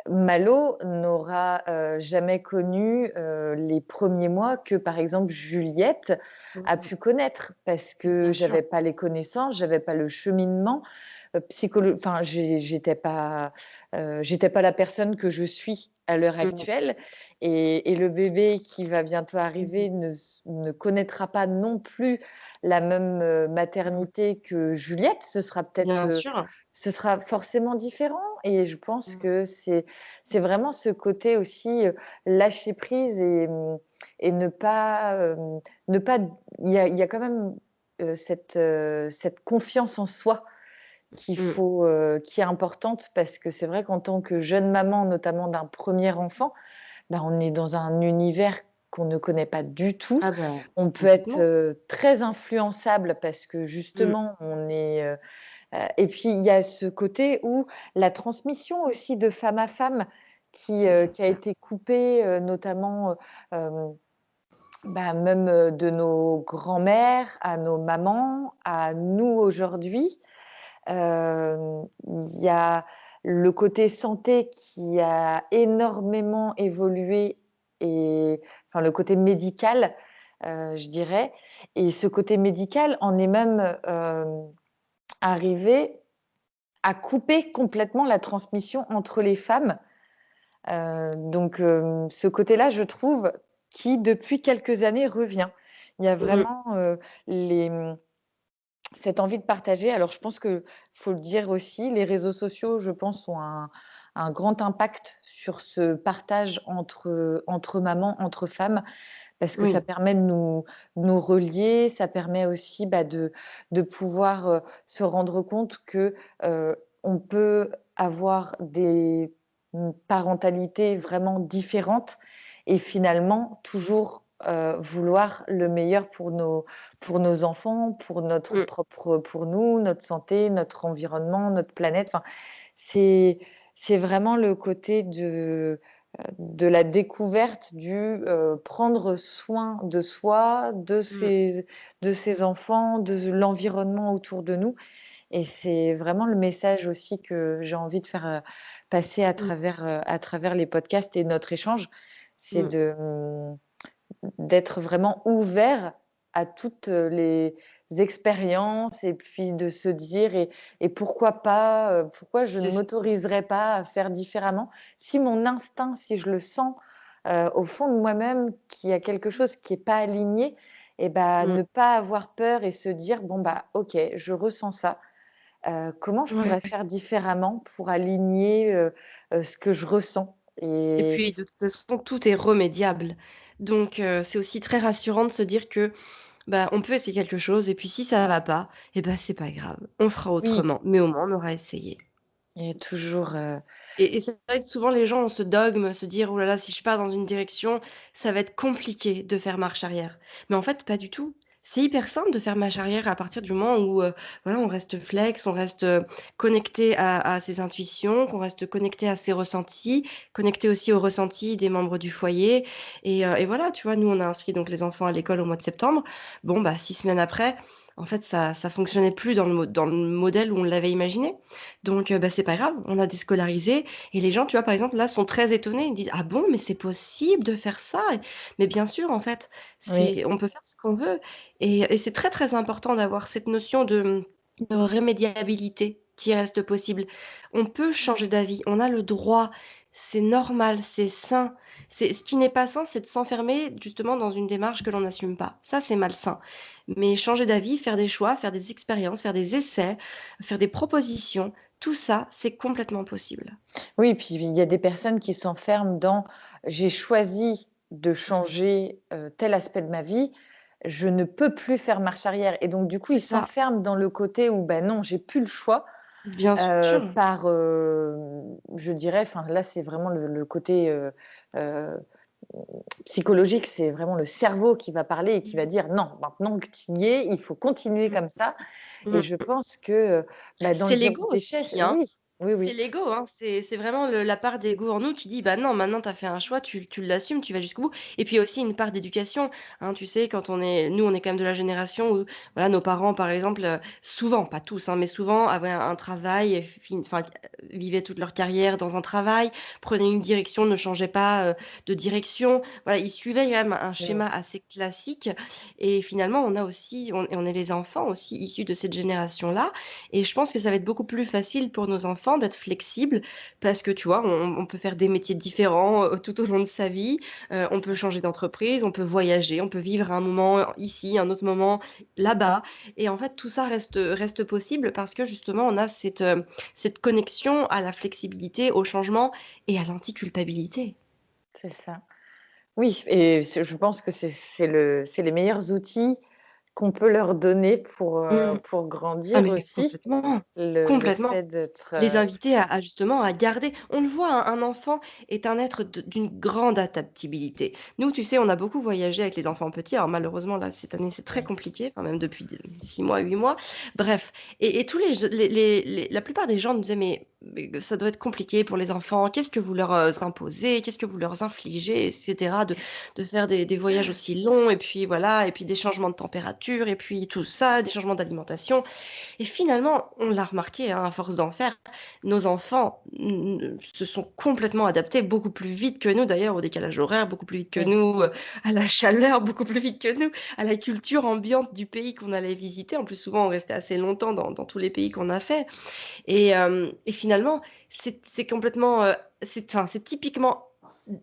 Speaker 1: Malo n'aura, jamais connu, les premiers mois que, par exemple, Juliette
Speaker 2: Mmh
Speaker 1: a
Speaker 2: mh.
Speaker 1: pu connaître parce que j'avais pas les connaissances, j'avais pas le cheminement, psycholo enfin, j'étais pas, heu, j'étais pas la personne que je suis à l'heure
Speaker 2: Mmh mh.
Speaker 1: actuelle et et le bébé qui va bientôt
Speaker 2: Mmh
Speaker 1: arriver ne s ne connaîtra pas non plus la même, heu,
Speaker 2: Mmh.
Speaker 1: maternité que Juliette. Ce sera peut-être,
Speaker 2: sûr.
Speaker 1: ce sera forcément différent et je pense
Speaker 2: Mmh.
Speaker 1: que c'est c'est vraiment ce côté aussi, lâcher prise et mmh et ne pas, ne pas il y a y a quand même, cette, cette confiance en soi qu'il faut, heu, qui est importante parce que c'est vrai qu'en tant que jeune maman, notamment d'un 1er enfant, bah, on est dans un univers qu'on ne connaît pas du tout.
Speaker 2: Ah bah,
Speaker 1: On peut être, heu, très influençable parce que justement on est, heu et puis il y a ce côté où la transmission aussi de femme à femme qui, a été coupée, notamment, Bah, même, de nos grands-mères, à nos mamans, à nous aujourd'hui. Hem, il y a le côté santé qui a énormément évolué et enfin le côté médical, heu, je dirais et ce côté médical en est même, hem, arrivé à couper complètement la transmission entre les femmes. Donc ce côté-là, je trouve, qui depuis quelques années revient. Il y a
Speaker 2: Mmh.
Speaker 1: vraiment, les, cette envie de partager. Alors je pense que faut le dire aussi, les réseaux sociaux, je pense, ont un un grand impact sur ce partage entre, entre mamans, entre femmes, parce que ça permet de nous nous relier, ça permet aussi, bah, de de pouvoir, heu, se rendre compte que, heu, on peut avoir des, parentalités vraiment différentes et finalement toujours, heu, vouloir le meilleur pour nos pour nos enfants, pour notre
Speaker 2: Mmh.
Speaker 1: propre pour nous, notre santé, notre environnement, notre planète. Enfin, c'est c'est vraiment le côté de, de la découverte du, heu, prendre soin de soi, de
Speaker 2: Mmh.
Speaker 1: ses de ses enfants, de l'environnement autour de nous et c'est vraiment le message aussi que j'ai envie de faire, heu, passer à
Speaker 2: Mmh.
Speaker 1: travers, à travers les podcasts et notre échange. C'est
Speaker 2: Mmh.
Speaker 1: de, d'être vraiment ouvert à toutes, heu, les expériences et puis de se dire et et pourquoi pas, heu, pourquoi je ne m'autoriserais pas à faire différemment? Si mon instinct, si je le sens, heu, au fond de moi-même qu'il y a quelque chose qui est pas aligné et bah,
Speaker 2: Mmh.
Speaker 1: ne pas avoir peur et se dire: «Bon, bah, OK, je ressens ça. Comment je pourrais
Speaker 2: Ouais.
Speaker 1: faire différemment pour aligner, ce que je ressens?»
Speaker 2: Et
Speaker 1: et
Speaker 2: puis de toute façon, tout est remédiable. Donc heu, c'est aussi très rassurant de se dire que, bah, on peut essayer quelque chose et puis si ça va pas, et bah, c'est pas grave, on fera
Speaker 1: oui,
Speaker 2: autrement, mais au moins on aura essayé.
Speaker 1: a toujours, heu
Speaker 2: Et et c'est vrai que souvent les gens ont ce dogme, se dire: «Ouh là là, si je pars dans une direction, ça va être compliqué de faire marche arrière». Mais en fait, pas du tout. C'est hyper simple de faire marche arrière à partir du moment où, heu, voilà, on reste flex, on reste, heu, connecté à ses intuitions, qu'on reste connecté à ses ressentis, connecté aussi aux ressentis des membres du foyer et heu et voilà, tu vois? Nous, on a inscrit donc les enfants à l'école au mois de septembre. Bon, bah, 6 semaines après, en fait, ça ça fonctionnait plus dans le mo dans le modèle où on l'avait imaginé. Donc heu, bah, c'est pas grave, on a déscolarisé et les gens, tu vois, par exemple, là, sont très étonnés. Ils disent: «Ah bon, mais c'est possible de faire ça?» mais bien sûr, en fait,
Speaker 1: oui,
Speaker 2: on peut faire ce qu'on veut et et c'est très, très important d'avoir cette notion de, de remédiabilité qui reste possible. On peut changer d'avis, on a le droit, c'est normal, c'est sain. C'est ce qui n'est pas sain, c'est de s'enfermer justement dans une démarche que l'on n'assume pas. Ça, c'est malsain. Mais changer d'avis, faire des choix, faire des expériences, faire des essais, faire des propositions, tout ça, c'est complètement possible.
Speaker 1: oui, puis il y a des personnes qui s'enferment dans: «J'ai choisi de changer, heu, tel aspect de ma vie, je ne peux plus faire marche arrière» et donc du coup, ils s'enferment dans le côté où, bah, non, j'ai plus le choix,
Speaker 2: bien
Speaker 1: heu,
Speaker 2: sûr.
Speaker 1: par, hem, je dirais, enfin là, c'est vraiment le le côté, heu, psychologique, c'est vraiment le cerveau qui va parler et qui va dire: «Non, maintenant que tu y es, il faut continuer
Speaker 2: Mmh,
Speaker 1: comme ça» et je
Speaker 2: mmh.
Speaker 1: pense que, bah, dans
Speaker 2: C'est l'ego aussi, hein.
Speaker 1: oui, oui,
Speaker 2: C'est l'ego, hein, c'est c'est vraiment le la part d'ego en nous qui dit: «Bah, non, maintenant tu as fait un choix, tu tu l'assumes, tu vas jusqu'au bout» et puis il y a aussi une part d'éducation, hein. Tu sais, quand on est nous, on est quand même de la génération où, voilà, nos parents, par exemple, heu, souvent, pas tous, hein, mais souvent avaient un un travail et fin enfin, heu, vivaient toute leur carrière dans un travail, prenaient une direction, ne changeaient pas, heu, de direction. Voilà, ils suivaient quand même un schéma assez classique. Et finalement, on a aussi on on est les enfants aussi issus de cette génération-là. Et je pense que ça va être beaucoup plus facile pour nos enfants d'être flexibles parce que, tu vois, on peut faire des métiers différents, heu, tout au long de sa vie. Heu, on peut changer d'entreprise, on peut voyager, on peut vivre un moment ici, un autre moment là-bas et en fait, tout ça reste, reste possible parce que justement, on a cette, heu, cette connexion à la flexibilité, au changement et à l'anti-culpabilité.
Speaker 1: c'est ça. Oui et je pense que c'est le les meilleurs outils qu'on peut leur donner pour, heu,
Speaker 2: Mmh.
Speaker 1: pour
Speaker 2: Ah
Speaker 1: grandir
Speaker 2: mais
Speaker 1: aussi.
Speaker 2: complètement,
Speaker 1: Le le
Speaker 2: complètement.
Speaker 1: fait d'être,
Speaker 2: Les
Speaker 1: heu
Speaker 2: inviter à à justement à garder on le voit, un un enfant est un être d'une grande adaptabilité. Nous, tu sais, on a beaucoup voyagé avec les enfants petits. Alors malheureusement, là, cette année, c'est très compliqué, enfin même depuis d 6 mois, 8 mois. Bref et et tous les les les la plupart des gens nous disaient: «Mais ça doit être compliqué pour les enfants. Qu'est-ce que vous leur, heu, imposez? Qu'est-ce que vous leur infligez?» et cetera, de de faire des des voyages aussi longs et puis voilà et puis des changements de température et puis tout ça, des changements d'alimentation et finalement, on l'a remarqué, hein, à force d'en faire, nos enfants se sont complètement adaptés beaucoup plus vite que nous d'ailleurs au décalage horaire, beaucoup plus vite que nous, heu, à la chaleur, beaucoup plus vite que nous, à la culture ambiante du pays qu'on allait visiter. En plus, souvent, on restait assez longtemps dans dans tous les pays qu'on a fait et et finalement, c'est c'est complètement, enfin, c'est typiquement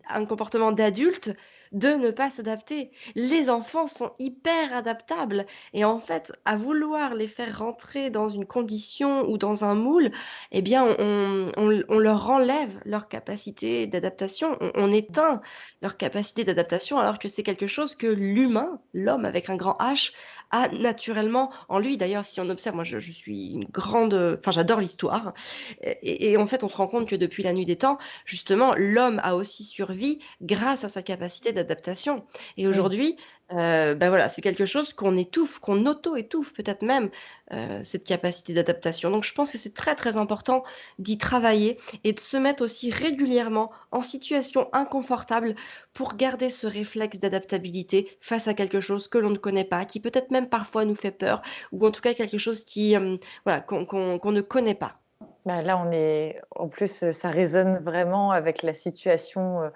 Speaker 2: un comportement d'adulte de ne pas s'adapter. Les enfants sont hyper adaptables et en fait, à vouloir les faire rentrer dans une condition ou dans un moule, et bien, on on leur enlève leur capacité d'adaptation. On éteint leur capacité d'adaptation alors que c'est quelque chose que l'humain, l'homme avec un grand H, a naturellement en lui. D'ailleurs, si on observe, moi je suis une grande, enfin j'adore l'histoire et et en fait, on se rend compte que depuis la nuit des temps, justement, l'homme a aussi survie grâce à sa capacité d'adaptation et aujourd'hui, heu, bah, voilà, c'est quelque chose qu'on étouffe, qu'on auto-étouffe peut-être même, heu, cette capacité d'adaptation. Donc je pense que c'est très, très important d'y travailler et de se mettre aussi régulièrement en situation inconfortable pour garder ce réflexe d'adaptabilité face à quelque chose que l'on ne connaît pas, qui peut-être même parfois nous fait peur ou en tout cas quelque chose qui, hem, voilà, qu'on qu'on qu'on ne connaît pas.
Speaker 1: Bah, là, on est en plus, ça résonne vraiment avec la situation.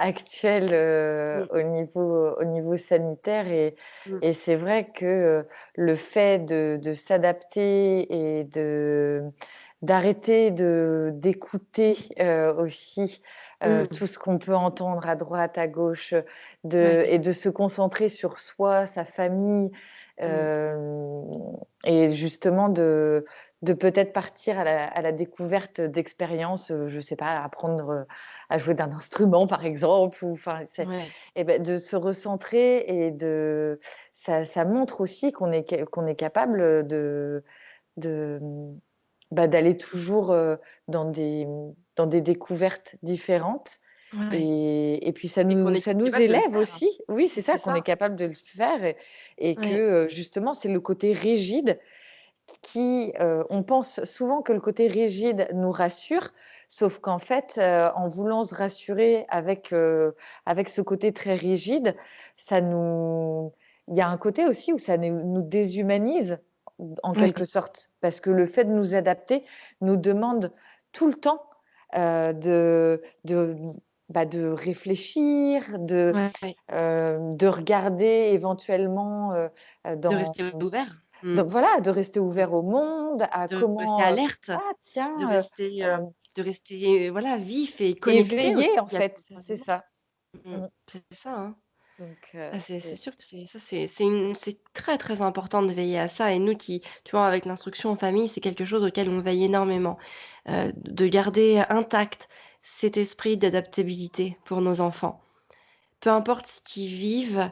Speaker 1: Actuelle, heu,
Speaker 2: Mmh.
Speaker 1: au niveau au niveau sanitaire et
Speaker 2: Mmh.
Speaker 1: et c'est vrai que, heu, le fait de de s'adapter et de d'arrêter de d'écouter, heu, aussi,
Speaker 2: Mmh.
Speaker 1: tout ce qu'on peut entendre à droite, à gauche, de
Speaker 2: Ouais.
Speaker 1: et de se concentrer sur soi, sa famille,
Speaker 2: Mmh.
Speaker 1: hem et justement de de peut-être partir à la à la découverte d'expériences, heu, je sais pas, apprendre, heu, à jouer d'un instrument par exemple ou enfin c'est
Speaker 2: Ouais.
Speaker 1: et beh, de se recentrer et de ça ça montre aussi qu'on est qu'on est capable, de de, bah, d'aller toujours, dans des, dans des découvertes différentes
Speaker 2: Ouais
Speaker 1: et et puis ça
Speaker 2: et
Speaker 1: nous ça nous élève aussi. Oui, c'est ça, qu'on est capable de le faire et et que,
Speaker 2: Ouais.
Speaker 1: heu, justement, c'est le côté rigide qui, heu, on pense souvent que le côté rigide nous rassure, sauf qu'en fait, heu, en voulant se rassurer avec, avec ce côté très rigide, ça nous il y a un côté aussi où ça nous nous déshumanise en quelque sorte. Parce que le fait de nous adapter nous demande tout le temps, de, bah, de réfléchir, de,
Speaker 2: Ouais.
Speaker 1: heu, de regarder éventuellement, heu,
Speaker 2: De
Speaker 1: dans
Speaker 2: rester ouvert. Mmh.
Speaker 1: donc voilà, de rester ouvert au monde, à
Speaker 2: De rester
Speaker 1: comment, heu:
Speaker 2: alerte,
Speaker 1: «Ah
Speaker 2: de
Speaker 1: tiens, heu,
Speaker 2: rester, heu,
Speaker 1: hem»
Speaker 2: de rester, voilà, vif et connecté
Speaker 1: éveillé en fait, c'est ça.
Speaker 2: Mmh,
Speaker 1: Mmh.
Speaker 2: c'est ça, hein. Ah c'est sûr que c'est ça c'est très, très important de veiller à ça et nous qui tu vois, avec l'instruction en famille, c'est quelque chose auquel on veille énormément, de garder intact cet esprit d'adaptabilité pour nos enfants. Peu importe ce qu'ils vivent,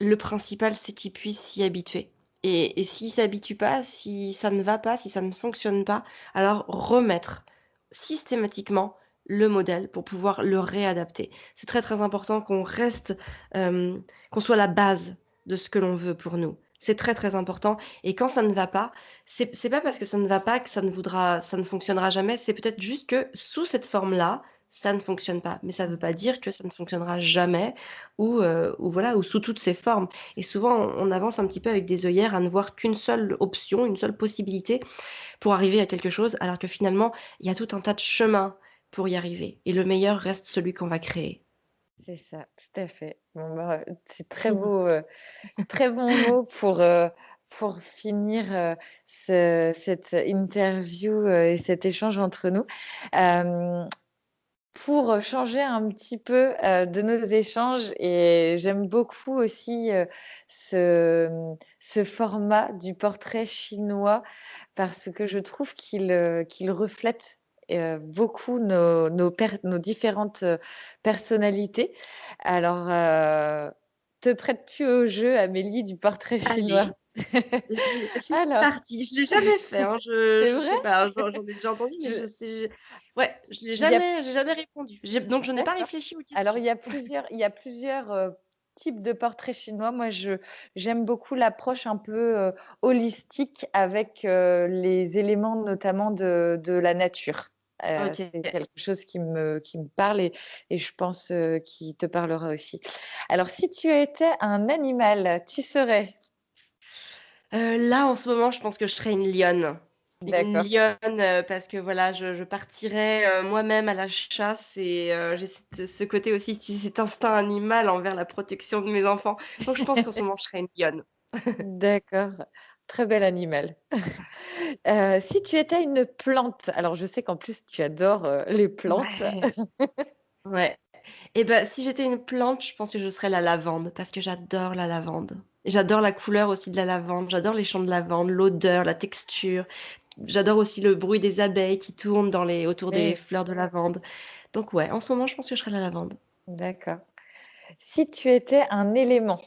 Speaker 2: le principal, c'est qu'ils puissent s'y habituer et et s'ils s'habituent pas, si ça ne va pas, si ça ne fonctionne pas, alors remettre systématiquement le modèle pour pouvoir le réadapter. C'est très, très important qu'on reste, hem, qu'on soit la base de ce que l'on veut pour nous. C'est très, très important et quand ça ne va pas, c'est pas parce que ça ne va pas que ça ne voudra ça ne fonctionnera jamais, c'est peut-être juste que sous cette forme-là, ça ne fonctionne pas. Mais ça veut pas dire que ça ne fonctionnera jamais ou ou voilà, ou sous toutes ses formes et souvent on avance un petit peu avec des œillères à ne voir qu'une seule option, une seule possibilité pour arriver à quelque chose, alors que finalement, il y a tout un tas de chemins pour y arriver et le meilleur reste celui qu'on va créer.
Speaker 1: C'est ça, tout à fait. Bon bah, c'est très beau, heu, très bons mots pour, heu, pour finir, ce cette interview, et cet échange entre nous. Pour, changer un petit peu, de nos échanges et j'aime beaucoup aussi, ce, mmh, ce format du portrait chinois parce que je trouve qu'il, qu'il reflète, heu, beaucoup nos nos per nos différentes, heu, personnalités. Alors, heu, te prêtes-tu au jeu, Amélie, du portrait chinois?
Speaker 2: C'est
Speaker 1: Alors,
Speaker 2: parti. Je l'ai jamais fait, hein, je
Speaker 1: vrai?
Speaker 2: sais pas, j'en ai déjà entendu, mais je
Speaker 1: Je
Speaker 2: sais ouais, je l'ai
Speaker 1: a
Speaker 2: jamais j'ai jamais répondu. Donc je n'ai pas réfléchi aux
Speaker 1: Alors
Speaker 2: questions.
Speaker 1: il y a plusieurs il y a plusieurs, types de portraits chinois. Moi, j'aime beaucoup l'approche un peu, holistique avec, les éléments notamment de de la nature. Heu, c'est quelque chose qui me qui me parle et et je pense, heu, qui te parlera aussi. Alors si tu étais un animal, tu serais?
Speaker 2: Heu, là, en ce moment, je pense que je serais une lionne. Une lionne, parce que voilà, je je partirais, moi-même à la chasse et j'ai ce côté aussi, cet instinct animal envers la protection de mes enfants. Donc je pense qu'en ce moment, je serais une lionne.
Speaker 1: D'accord, très bel animal. Heu, si tu étais une plante, alors je sais qu'en plus tu adores, heu, les plantes.
Speaker 2: Ouais, ouais. Et bah, si j'étais une plante, je pense que je serais la lavande parce que j'adore la lavande. J'adore la couleur aussi de la lavande, j'adore les champs de lavande, l'odeur, la texture. J'adore aussi le bruit des abeilles qui tournent dans les autour des
Speaker 1: Oui,
Speaker 2: fleurs de lavande. Donc ouais, en ce moment, je pense que je serais la lavande.
Speaker 1: d'accord. Si tu étais un élément,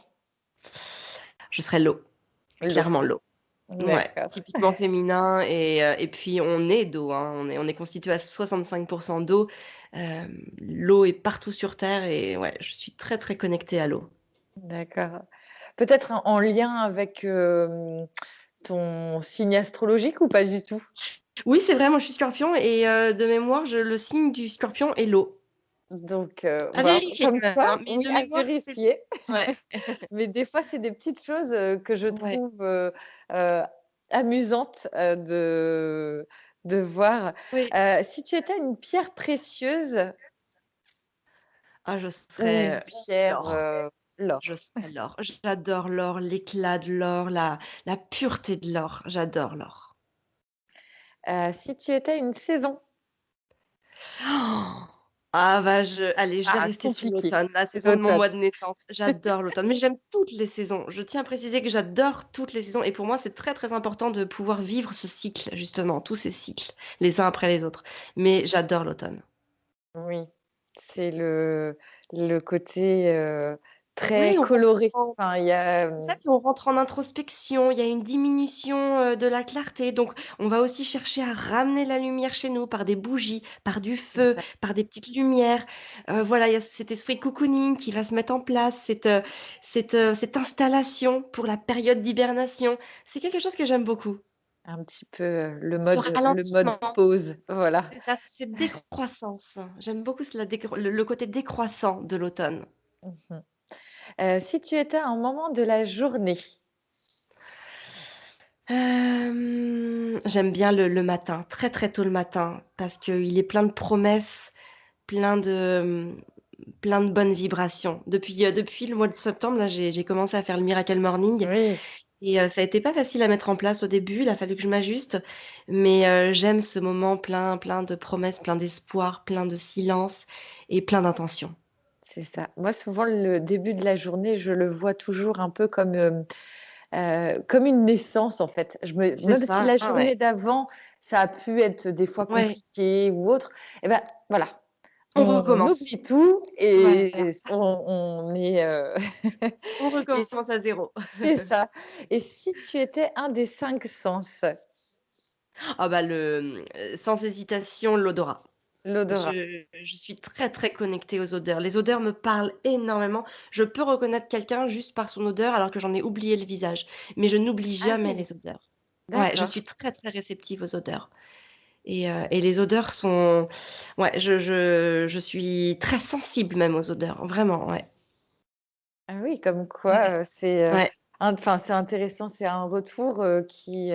Speaker 2: Je serais l'eau, clairement l'eau. Ouais, typiquement féminin et heu et puis on est d'eau, hein, on est on est constitué à 65% d'eau. Hem, l'eau est partout sur terre et ouais, je suis très, très connectée à l'eau.
Speaker 1: D'accord. Peut-être en en lien avec, hem, ton signe astrologique ou pas du tout?
Speaker 2: Oui, c'est vrai, moi je suis scorpion et de mémoire, je le signe du scorpion est l'eau.
Speaker 1: Donc heu,
Speaker 2: À
Speaker 1: voilà,
Speaker 2: vérifier
Speaker 1: comme
Speaker 2: hein, mais
Speaker 1: oui,
Speaker 2: de
Speaker 1: à
Speaker 2: mémoire, c'est
Speaker 1: vérifier.
Speaker 2: ouais,
Speaker 1: Mais des fois, c'est des petites choses, heu, que je trouve, heu heu, amusantes, de de voir.
Speaker 2: oui.
Speaker 1: Si tu étais une pierre précieuse
Speaker 2: Ah, je
Speaker 1: ou une
Speaker 2: serais
Speaker 1: pierre,
Speaker 2: l'or, je
Speaker 1: l'or.
Speaker 2: serais. J'adore l'or, l'éclat de l'or, la la pureté de l'or, j'adore l'or.
Speaker 1: Si tu étais une saison?
Speaker 2: Oh! Ah bah, je allez, je vais
Speaker 1: Ah,
Speaker 2: rester sur l'automne, la saison de mon mois de naissance. J'adore l'automne, mais j'aime toutes les saisons. Je tiens à préciser que j'adore toutes les saisons et pour moi, c'est très, très important de pouvoir vivre ce cycle, justement, tous ces cycles, les uns après les autres. Mais j'adore l'automne.
Speaker 1: Oui, c'est le le côté, heu, très
Speaker 2: Oui,
Speaker 1: coloré. Enfin, y a,
Speaker 2: ça, puis on rentre en introspection, il y a une diminution, heu, de la clarté, donc on va aussi chercher à ramener la lumière chez nous par des bougies, par du feu, par des petites lumières. Heu, voilà, il y a cet esprit cocooning qui va se mettre en place, cette, installation pour la période d'hibernation. C'est quelque chose que j'aime beaucoup.
Speaker 1: Un petit peu, le mode le mode pause, voilà.
Speaker 2: c'est décroissance. J'aime beaucoup la décro le le côté décroissant de l'automne.
Speaker 1: Mmh Heu, si tu étais à un moment de la journée,
Speaker 2: Hem, j'aime bien le le matin, très, très tôt le matin, parce qu'il est plein de promesses, plein de, plein de bonnes vibrations. Depuis, heu, depuis le mois de septembre, là, j'ai commencé à faire le Miracle Morning
Speaker 1: oui,
Speaker 2: et ça a été pas facile à mettre en place au début, il a fallu que je m'ajuste, mais j'aime ce moment plein plein de promesses, plein d'espoir, plein de silence et plein d'intention.
Speaker 1: C'est ça. Moi, souvent, le début de la journée, je le vois toujours un peu comme, hem, heu, comme une naissance, en fait. Je me même si la
Speaker 2: ouais.
Speaker 1: journée d'avant, ça a pu être des fois
Speaker 2: Ouais,
Speaker 1: compliqué ou autre, et bah, voilà,
Speaker 2: on
Speaker 1: on
Speaker 2: recommence.
Speaker 1: oublie tout et on on est, heu
Speaker 2: on recommence à zéro.
Speaker 1: c'est ça. Et si tu étais un des 5 sens?
Speaker 2: Ah bah le, sans hésitation, l'odorat.
Speaker 1: L'odorat.
Speaker 2: Je je suis très, très connectée aux odeurs. Les odeurs me parlent énormément. Je peux reconnaître quelqu'un juste par son odeur alors que j'en ai oublié le visage, mais je n'oublie
Speaker 1: Ah
Speaker 2: jamais
Speaker 1: oui,
Speaker 2: les odeurs. Ouais, je suis très, très réceptive aux odeurs et heu et les odeurs sont ouais, je je je suis très sensible même aux odeurs, vraiment, ouais.
Speaker 1: Ah oui, comme quoi, c'est,
Speaker 2: ouais.
Speaker 1: int enfin, c'est intéressant, c'est un retour, qui,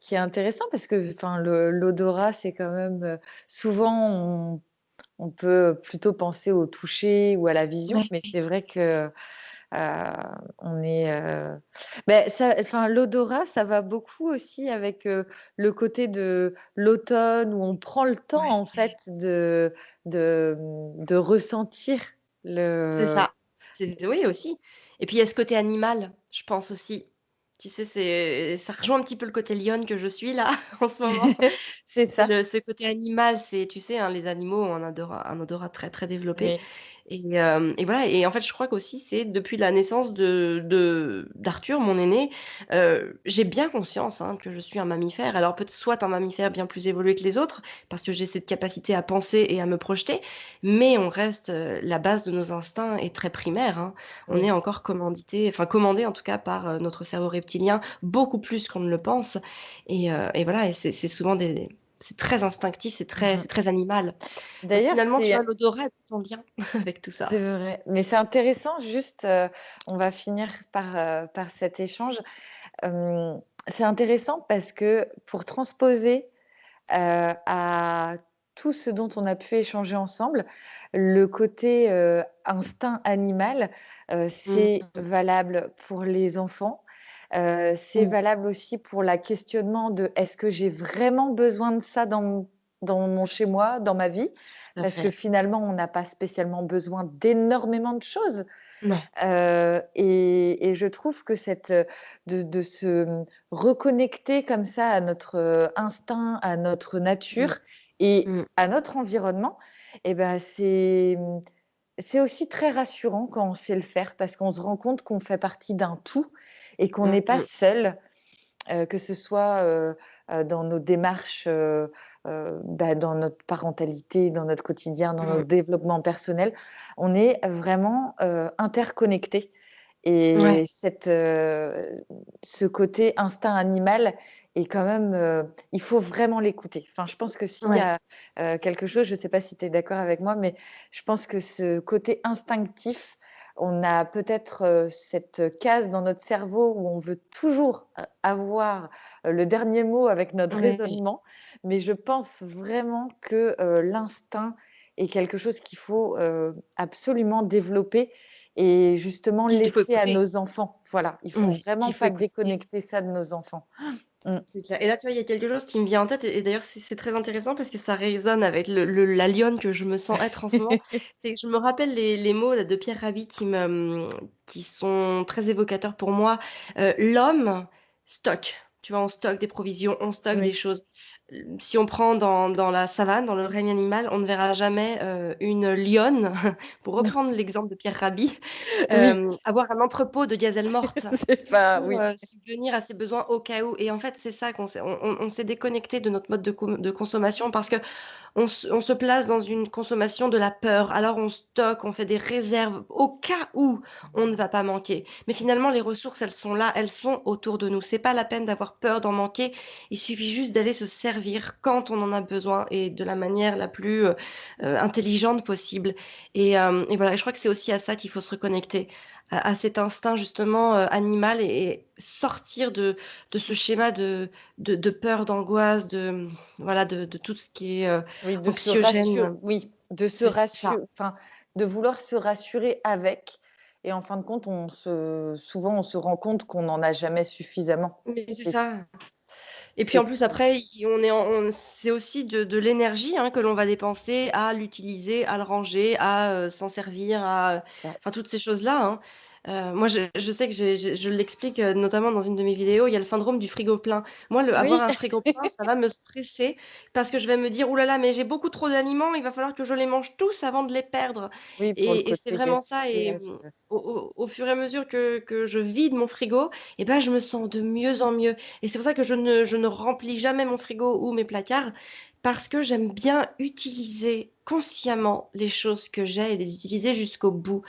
Speaker 1: qui est intéressant parce que, enfin, l'odorat, c'est quand même, heu, souvent on on peut plutôt penser au toucher ou à la vision, mais c'est vrai que, heu, on est, ça enfin, l'odorat, ça va beaucoup aussi avec, le côté de l'automne où on prend le temps, en fait, de de, de ressentir
Speaker 2: C'est
Speaker 1: le
Speaker 2: ça. C'est oui aussi et puis il y a ce côté animal, je pense aussi. Tu sais, c'est ça rejoint un petit peu le côté lionne que je suis là, en ce moment.
Speaker 1: c'est ça.
Speaker 2: le ce côté animal, c'est tu sais, hein, les animaux ont un odorat un odorat très, très développé
Speaker 1: Oui,
Speaker 2: et hem et voilà et en fait, je crois qu'aussi c'est depuis la naissance de de d'Arthur, mon aîné, heu, j'ai bien conscience, hein, que je suis un mammifère. Alors peut-être soit un mammifère bien plus évolué que les autres, parce que j'ai cette capacité à penser et à me projeter, mais on reste, heu, la base de nos instincts est très primaire, hein. On est encore commandité, enfin commandé en tout cas par, heu, notre cerveau reptilien, beaucoup plus qu'on ne le pense et heu et voilà et c'est c'est souvent des c'est très instinctif, c'est très
Speaker 1: Mmh
Speaker 2: c'est très animal.
Speaker 1: D'ailleurs,
Speaker 2: finalement, tu vois, l'odorat en lien avec tout ça.
Speaker 1: c'est vrai, mais c'est intéressant juste, heu, on va finir par, heu, par cet échange. Hem, c'est intéressant parce que pour transposer, à tout ce dont on a pu échanger ensemble, le côté, instinct animal,
Speaker 2: Mmh
Speaker 1: c'est
Speaker 2: mh.
Speaker 1: valable pour les enfants, heu, c'est
Speaker 2: Mmh.
Speaker 1: valable aussi pour la questionnement de: «Est-ce que j'ai vraiment besoin de ça dans mon dans mon chez moi, dans ma vie?» Parce que finalement, on n'a pas spécialement besoin d'énormément de choses. Heu et et je trouve que cette, de de se, reconnecter comme ça à notre, heu, instinct, à notre
Speaker 2: Mmh.
Speaker 1: nature et
Speaker 2: Mmh.
Speaker 1: à notre environnement et bah, c'est, c'est aussi très rassurant quand on sait le faire parce qu'on se rend compte qu'on fait partie d'un tout et qu'on
Speaker 2: Mmh
Speaker 1: n'est pas
Speaker 2: mh.
Speaker 1: seul, heu, que ce soit, heu heu, dans nos démarches, bah, dans notre parentalité, dans notre quotidien, dans
Speaker 2: Mmh.
Speaker 1: notre développement personnel. On est vraiment,
Speaker 2: Ouais.
Speaker 1: et cette, ce côté instinct animal est quand même, il faut vraiment l'écouter. Enfin, je pense que s'il y a, quelque chose, je sais pas si tu es d'accord avec moi, mais je pense que ce côté instinctif, on a peut-être, heu, cette case dans notre cerveau où on veut toujours a avoir, heu, le dernier mot avec notre raisonnement, mais je pense vraiment que, l'instinct est quelque chose qu'il faut, absolument développer et justement laisser à nos enfants. Voilà, il faut
Speaker 2: Oui,
Speaker 1: vraiment
Speaker 2: faut
Speaker 1: pas
Speaker 2: écouter.
Speaker 1: déconnecter ça de nos enfants.
Speaker 2: Clair et là, tu vois, il y a quelque chose qui me vient en tête et et d'ailleurs, c'est très intéressant parce que ça résonne avec le le la lionne que je me sens être en ce moment. C'est que je me rappelle les les mots là de Pierre Rabhi qui me, qui sont très évocateurs pour moi. Heu, l'homme stocke, tu vois? On stocke des provisions, on stocke des choses. Si on prend dans dans la savane, dans le règne animal, on ne verra jamais, heu, une lionne, pour reprendre l'exemple de Pierre Rabhi,
Speaker 1: Oui.
Speaker 2: hem, avoir un entrepôt de gazelles mortes pour,
Speaker 1: oui.
Speaker 2: heu, subvenir à ses besoins au cas où et en fait, c'est ça qu'on s'est on on on s'est déconnecté de notre mode de consommation parce qu'on se on se place dans une consommation de la peur. Alors on stocke, on fait des réserves au cas où on ne va pas manquer. Mais finalement, les ressources, elles sont là, elles sont autour de nous. C'est pas la peine d'avoir peur d'en manquer. Il suffit juste d'aller se servir quand on en a besoin et de la manière la plus, heu heu, intelligente possible et hem et voilà, je crois que c'est aussi à ça qu'il faut se reconnecter, à à cet instinct justement, animal et et sortir de de ce schéma de de de peur, d'angoisse, de, voilà, de de tout ce qui est,
Speaker 1: Oui, de se
Speaker 2: anxiogène.
Speaker 1: oui, de se
Speaker 2: C'est
Speaker 1: rassu
Speaker 2: ça.
Speaker 1: enfin, de vouloir se rassurer avec et en fin de compte, on se souvent, on se rend compte qu'on n'en a jamais suffisamment
Speaker 2: Mais c'est ça et puis en plus après, i on est en on c'est aussi de de l'énergie, hein, que l'on va dépenser à l'utiliser, à le ranger, à, heu, s'en servir, à, enfin toutes ces choses-là, hein. Heu, moi je je sais que je l'explique, heu, notamment dans une de mes vidéos, il y a le syndrome du frigo plein. Moi, le avoir un frigo plein, ça va me stresser parce que je vais me dire: «Ouh là là, mais j'ai beaucoup trop d'aliments, il va falloir que je les mange tous avant de les perdre»
Speaker 1: Oui,
Speaker 2: et et c'est vraiment ça et mmh,
Speaker 1: heu,
Speaker 2: au au au fur et à mesure que que je vide mon frigo et bah, je me sens de mieux en mieux. Et c'est pour ça que je ne je ne remplis jamais mon frigo ou mes placards parce que j'aime bien utiliser consciemment les choses que j'ai et les utiliser jusqu'au bout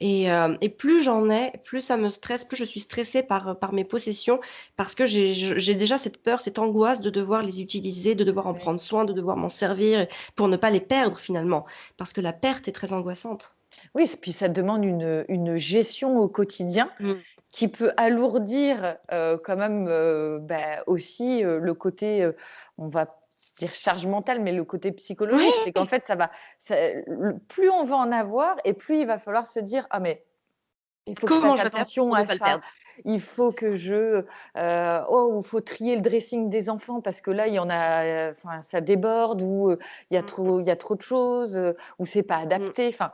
Speaker 2: et et plus j'en ai, plus ça me stresse, plus je suis stressée par, mes possessions parce que j'ai déjà cette peur, cette angoisse de devoir les utiliser, de devoir en prendre soin, de devoir m'en servir pour ne pas les perdre finalement. Parce que la perte est très angoissante.
Speaker 1: Oui, puis ça demande une, une gestion au quotidien
Speaker 2: Mmh.
Speaker 1: qui peut alourdir, heu, quand même, heu, bah, aussi, le côté, on va dire charge mentale, mais le côté psychologique. C'est qu'en fait, ça va ça le plus on va en avoir et plus il va falloir se dire: «Ah mais il faut que je
Speaker 2: Comment
Speaker 1: fasse
Speaker 2: je faire
Speaker 1: attention à ça. Il faut que je, heu, oh, il faut trier le dressing des enfants parce que là, il y en a, heu, enfin, ça déborde ou, heu, il y a
Speaker 2: mh.
Speaker 1: trop il y a trop de choses, ou c'est pas
Speaker 2: Mmh.
Speaker 1: adapté». Enfin,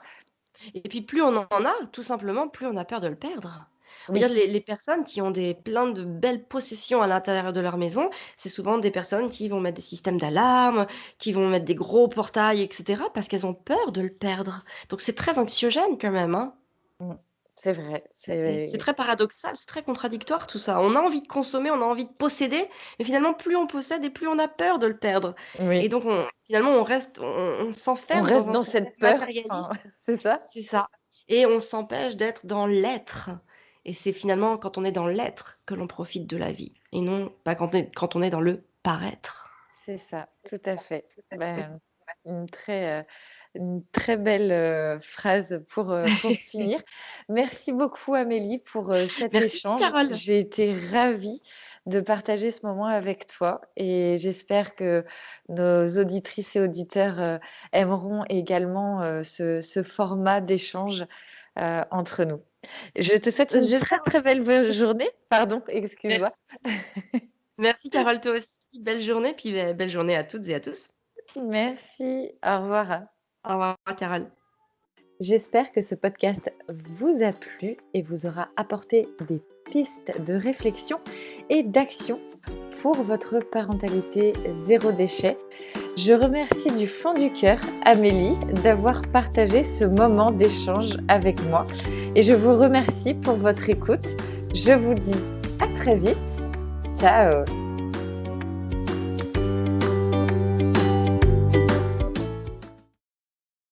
Speaker 2: Et puis plus on en a, tout simplement, plus on a peur de le perdre. Regarde
Speaker 1: oui,
Speaker 2: les les personnes qui ont des plein de belles possessions à l'intérieur de leur maison, c'est souvent des personnes qui vont mettre des systèmes d'alarme, qui vont mettre des gros portails et cetera, parce qu'elles ont peur de le perdre. Donc c'est très anxiogène quand même, hein.
Speaker 1: mmh, c'est vrai,
Speaker 2: C'est très paradoxal, c'est très contradictoire tout ça. On a envie de consommer, on a envie de posséder, mais finalement plus on possède et plus on a peur de le perdre. Et donc on finalement on reste on on
Speaker 1: on
Speaker 2: s'enferme dans
Speaker 1: reste dans cette peur, enfin, c'est ça?
Speaker 2: C'est ça et on s'empêche d'être dans l'être et c'est finalement quand on est dans l'être que l'on profite de la vie et non pas quand on est quand on est dans le paraître.
Speaker 1: C'est ça, tout à fait. Ben, une très, heu, une très belle, heu, phrase pour, pour finir. Merci beaucoup Amélie pour, cet
Speaker 2: Merci
Speaker 1: échange.
Speaker 2: Carole.
Speaker 1: J'ai été ravie de partager ce moment avec toi et j'espère que nos auditrices et auditeurs, aimeront également, ce ce format d'échange, entre nous. Je te souhaite une très,
Speaker 2: J'espère
Speaker 1: très belle journée. Pardon, excuse-moi.
Speaker 2: Merci. Merci Carole, toi aussi. Belle journée, puis, beh, belle journée à toutes et à tous.
Speaker 1: Merci, au revoir.
Speaker 2: Au revoir Carole.
Speaker 1: J'espère que ce podcast vous a plu et vous aura apporté des pistes de réflexion et d'action pour votre parentalité zéro déchet. Je remercie du fond du cœur Amélie d'avoir partagé ce moment d'échange avec moi et je vous remercie pour votre écoute. Je vous dis à très vite. Ciao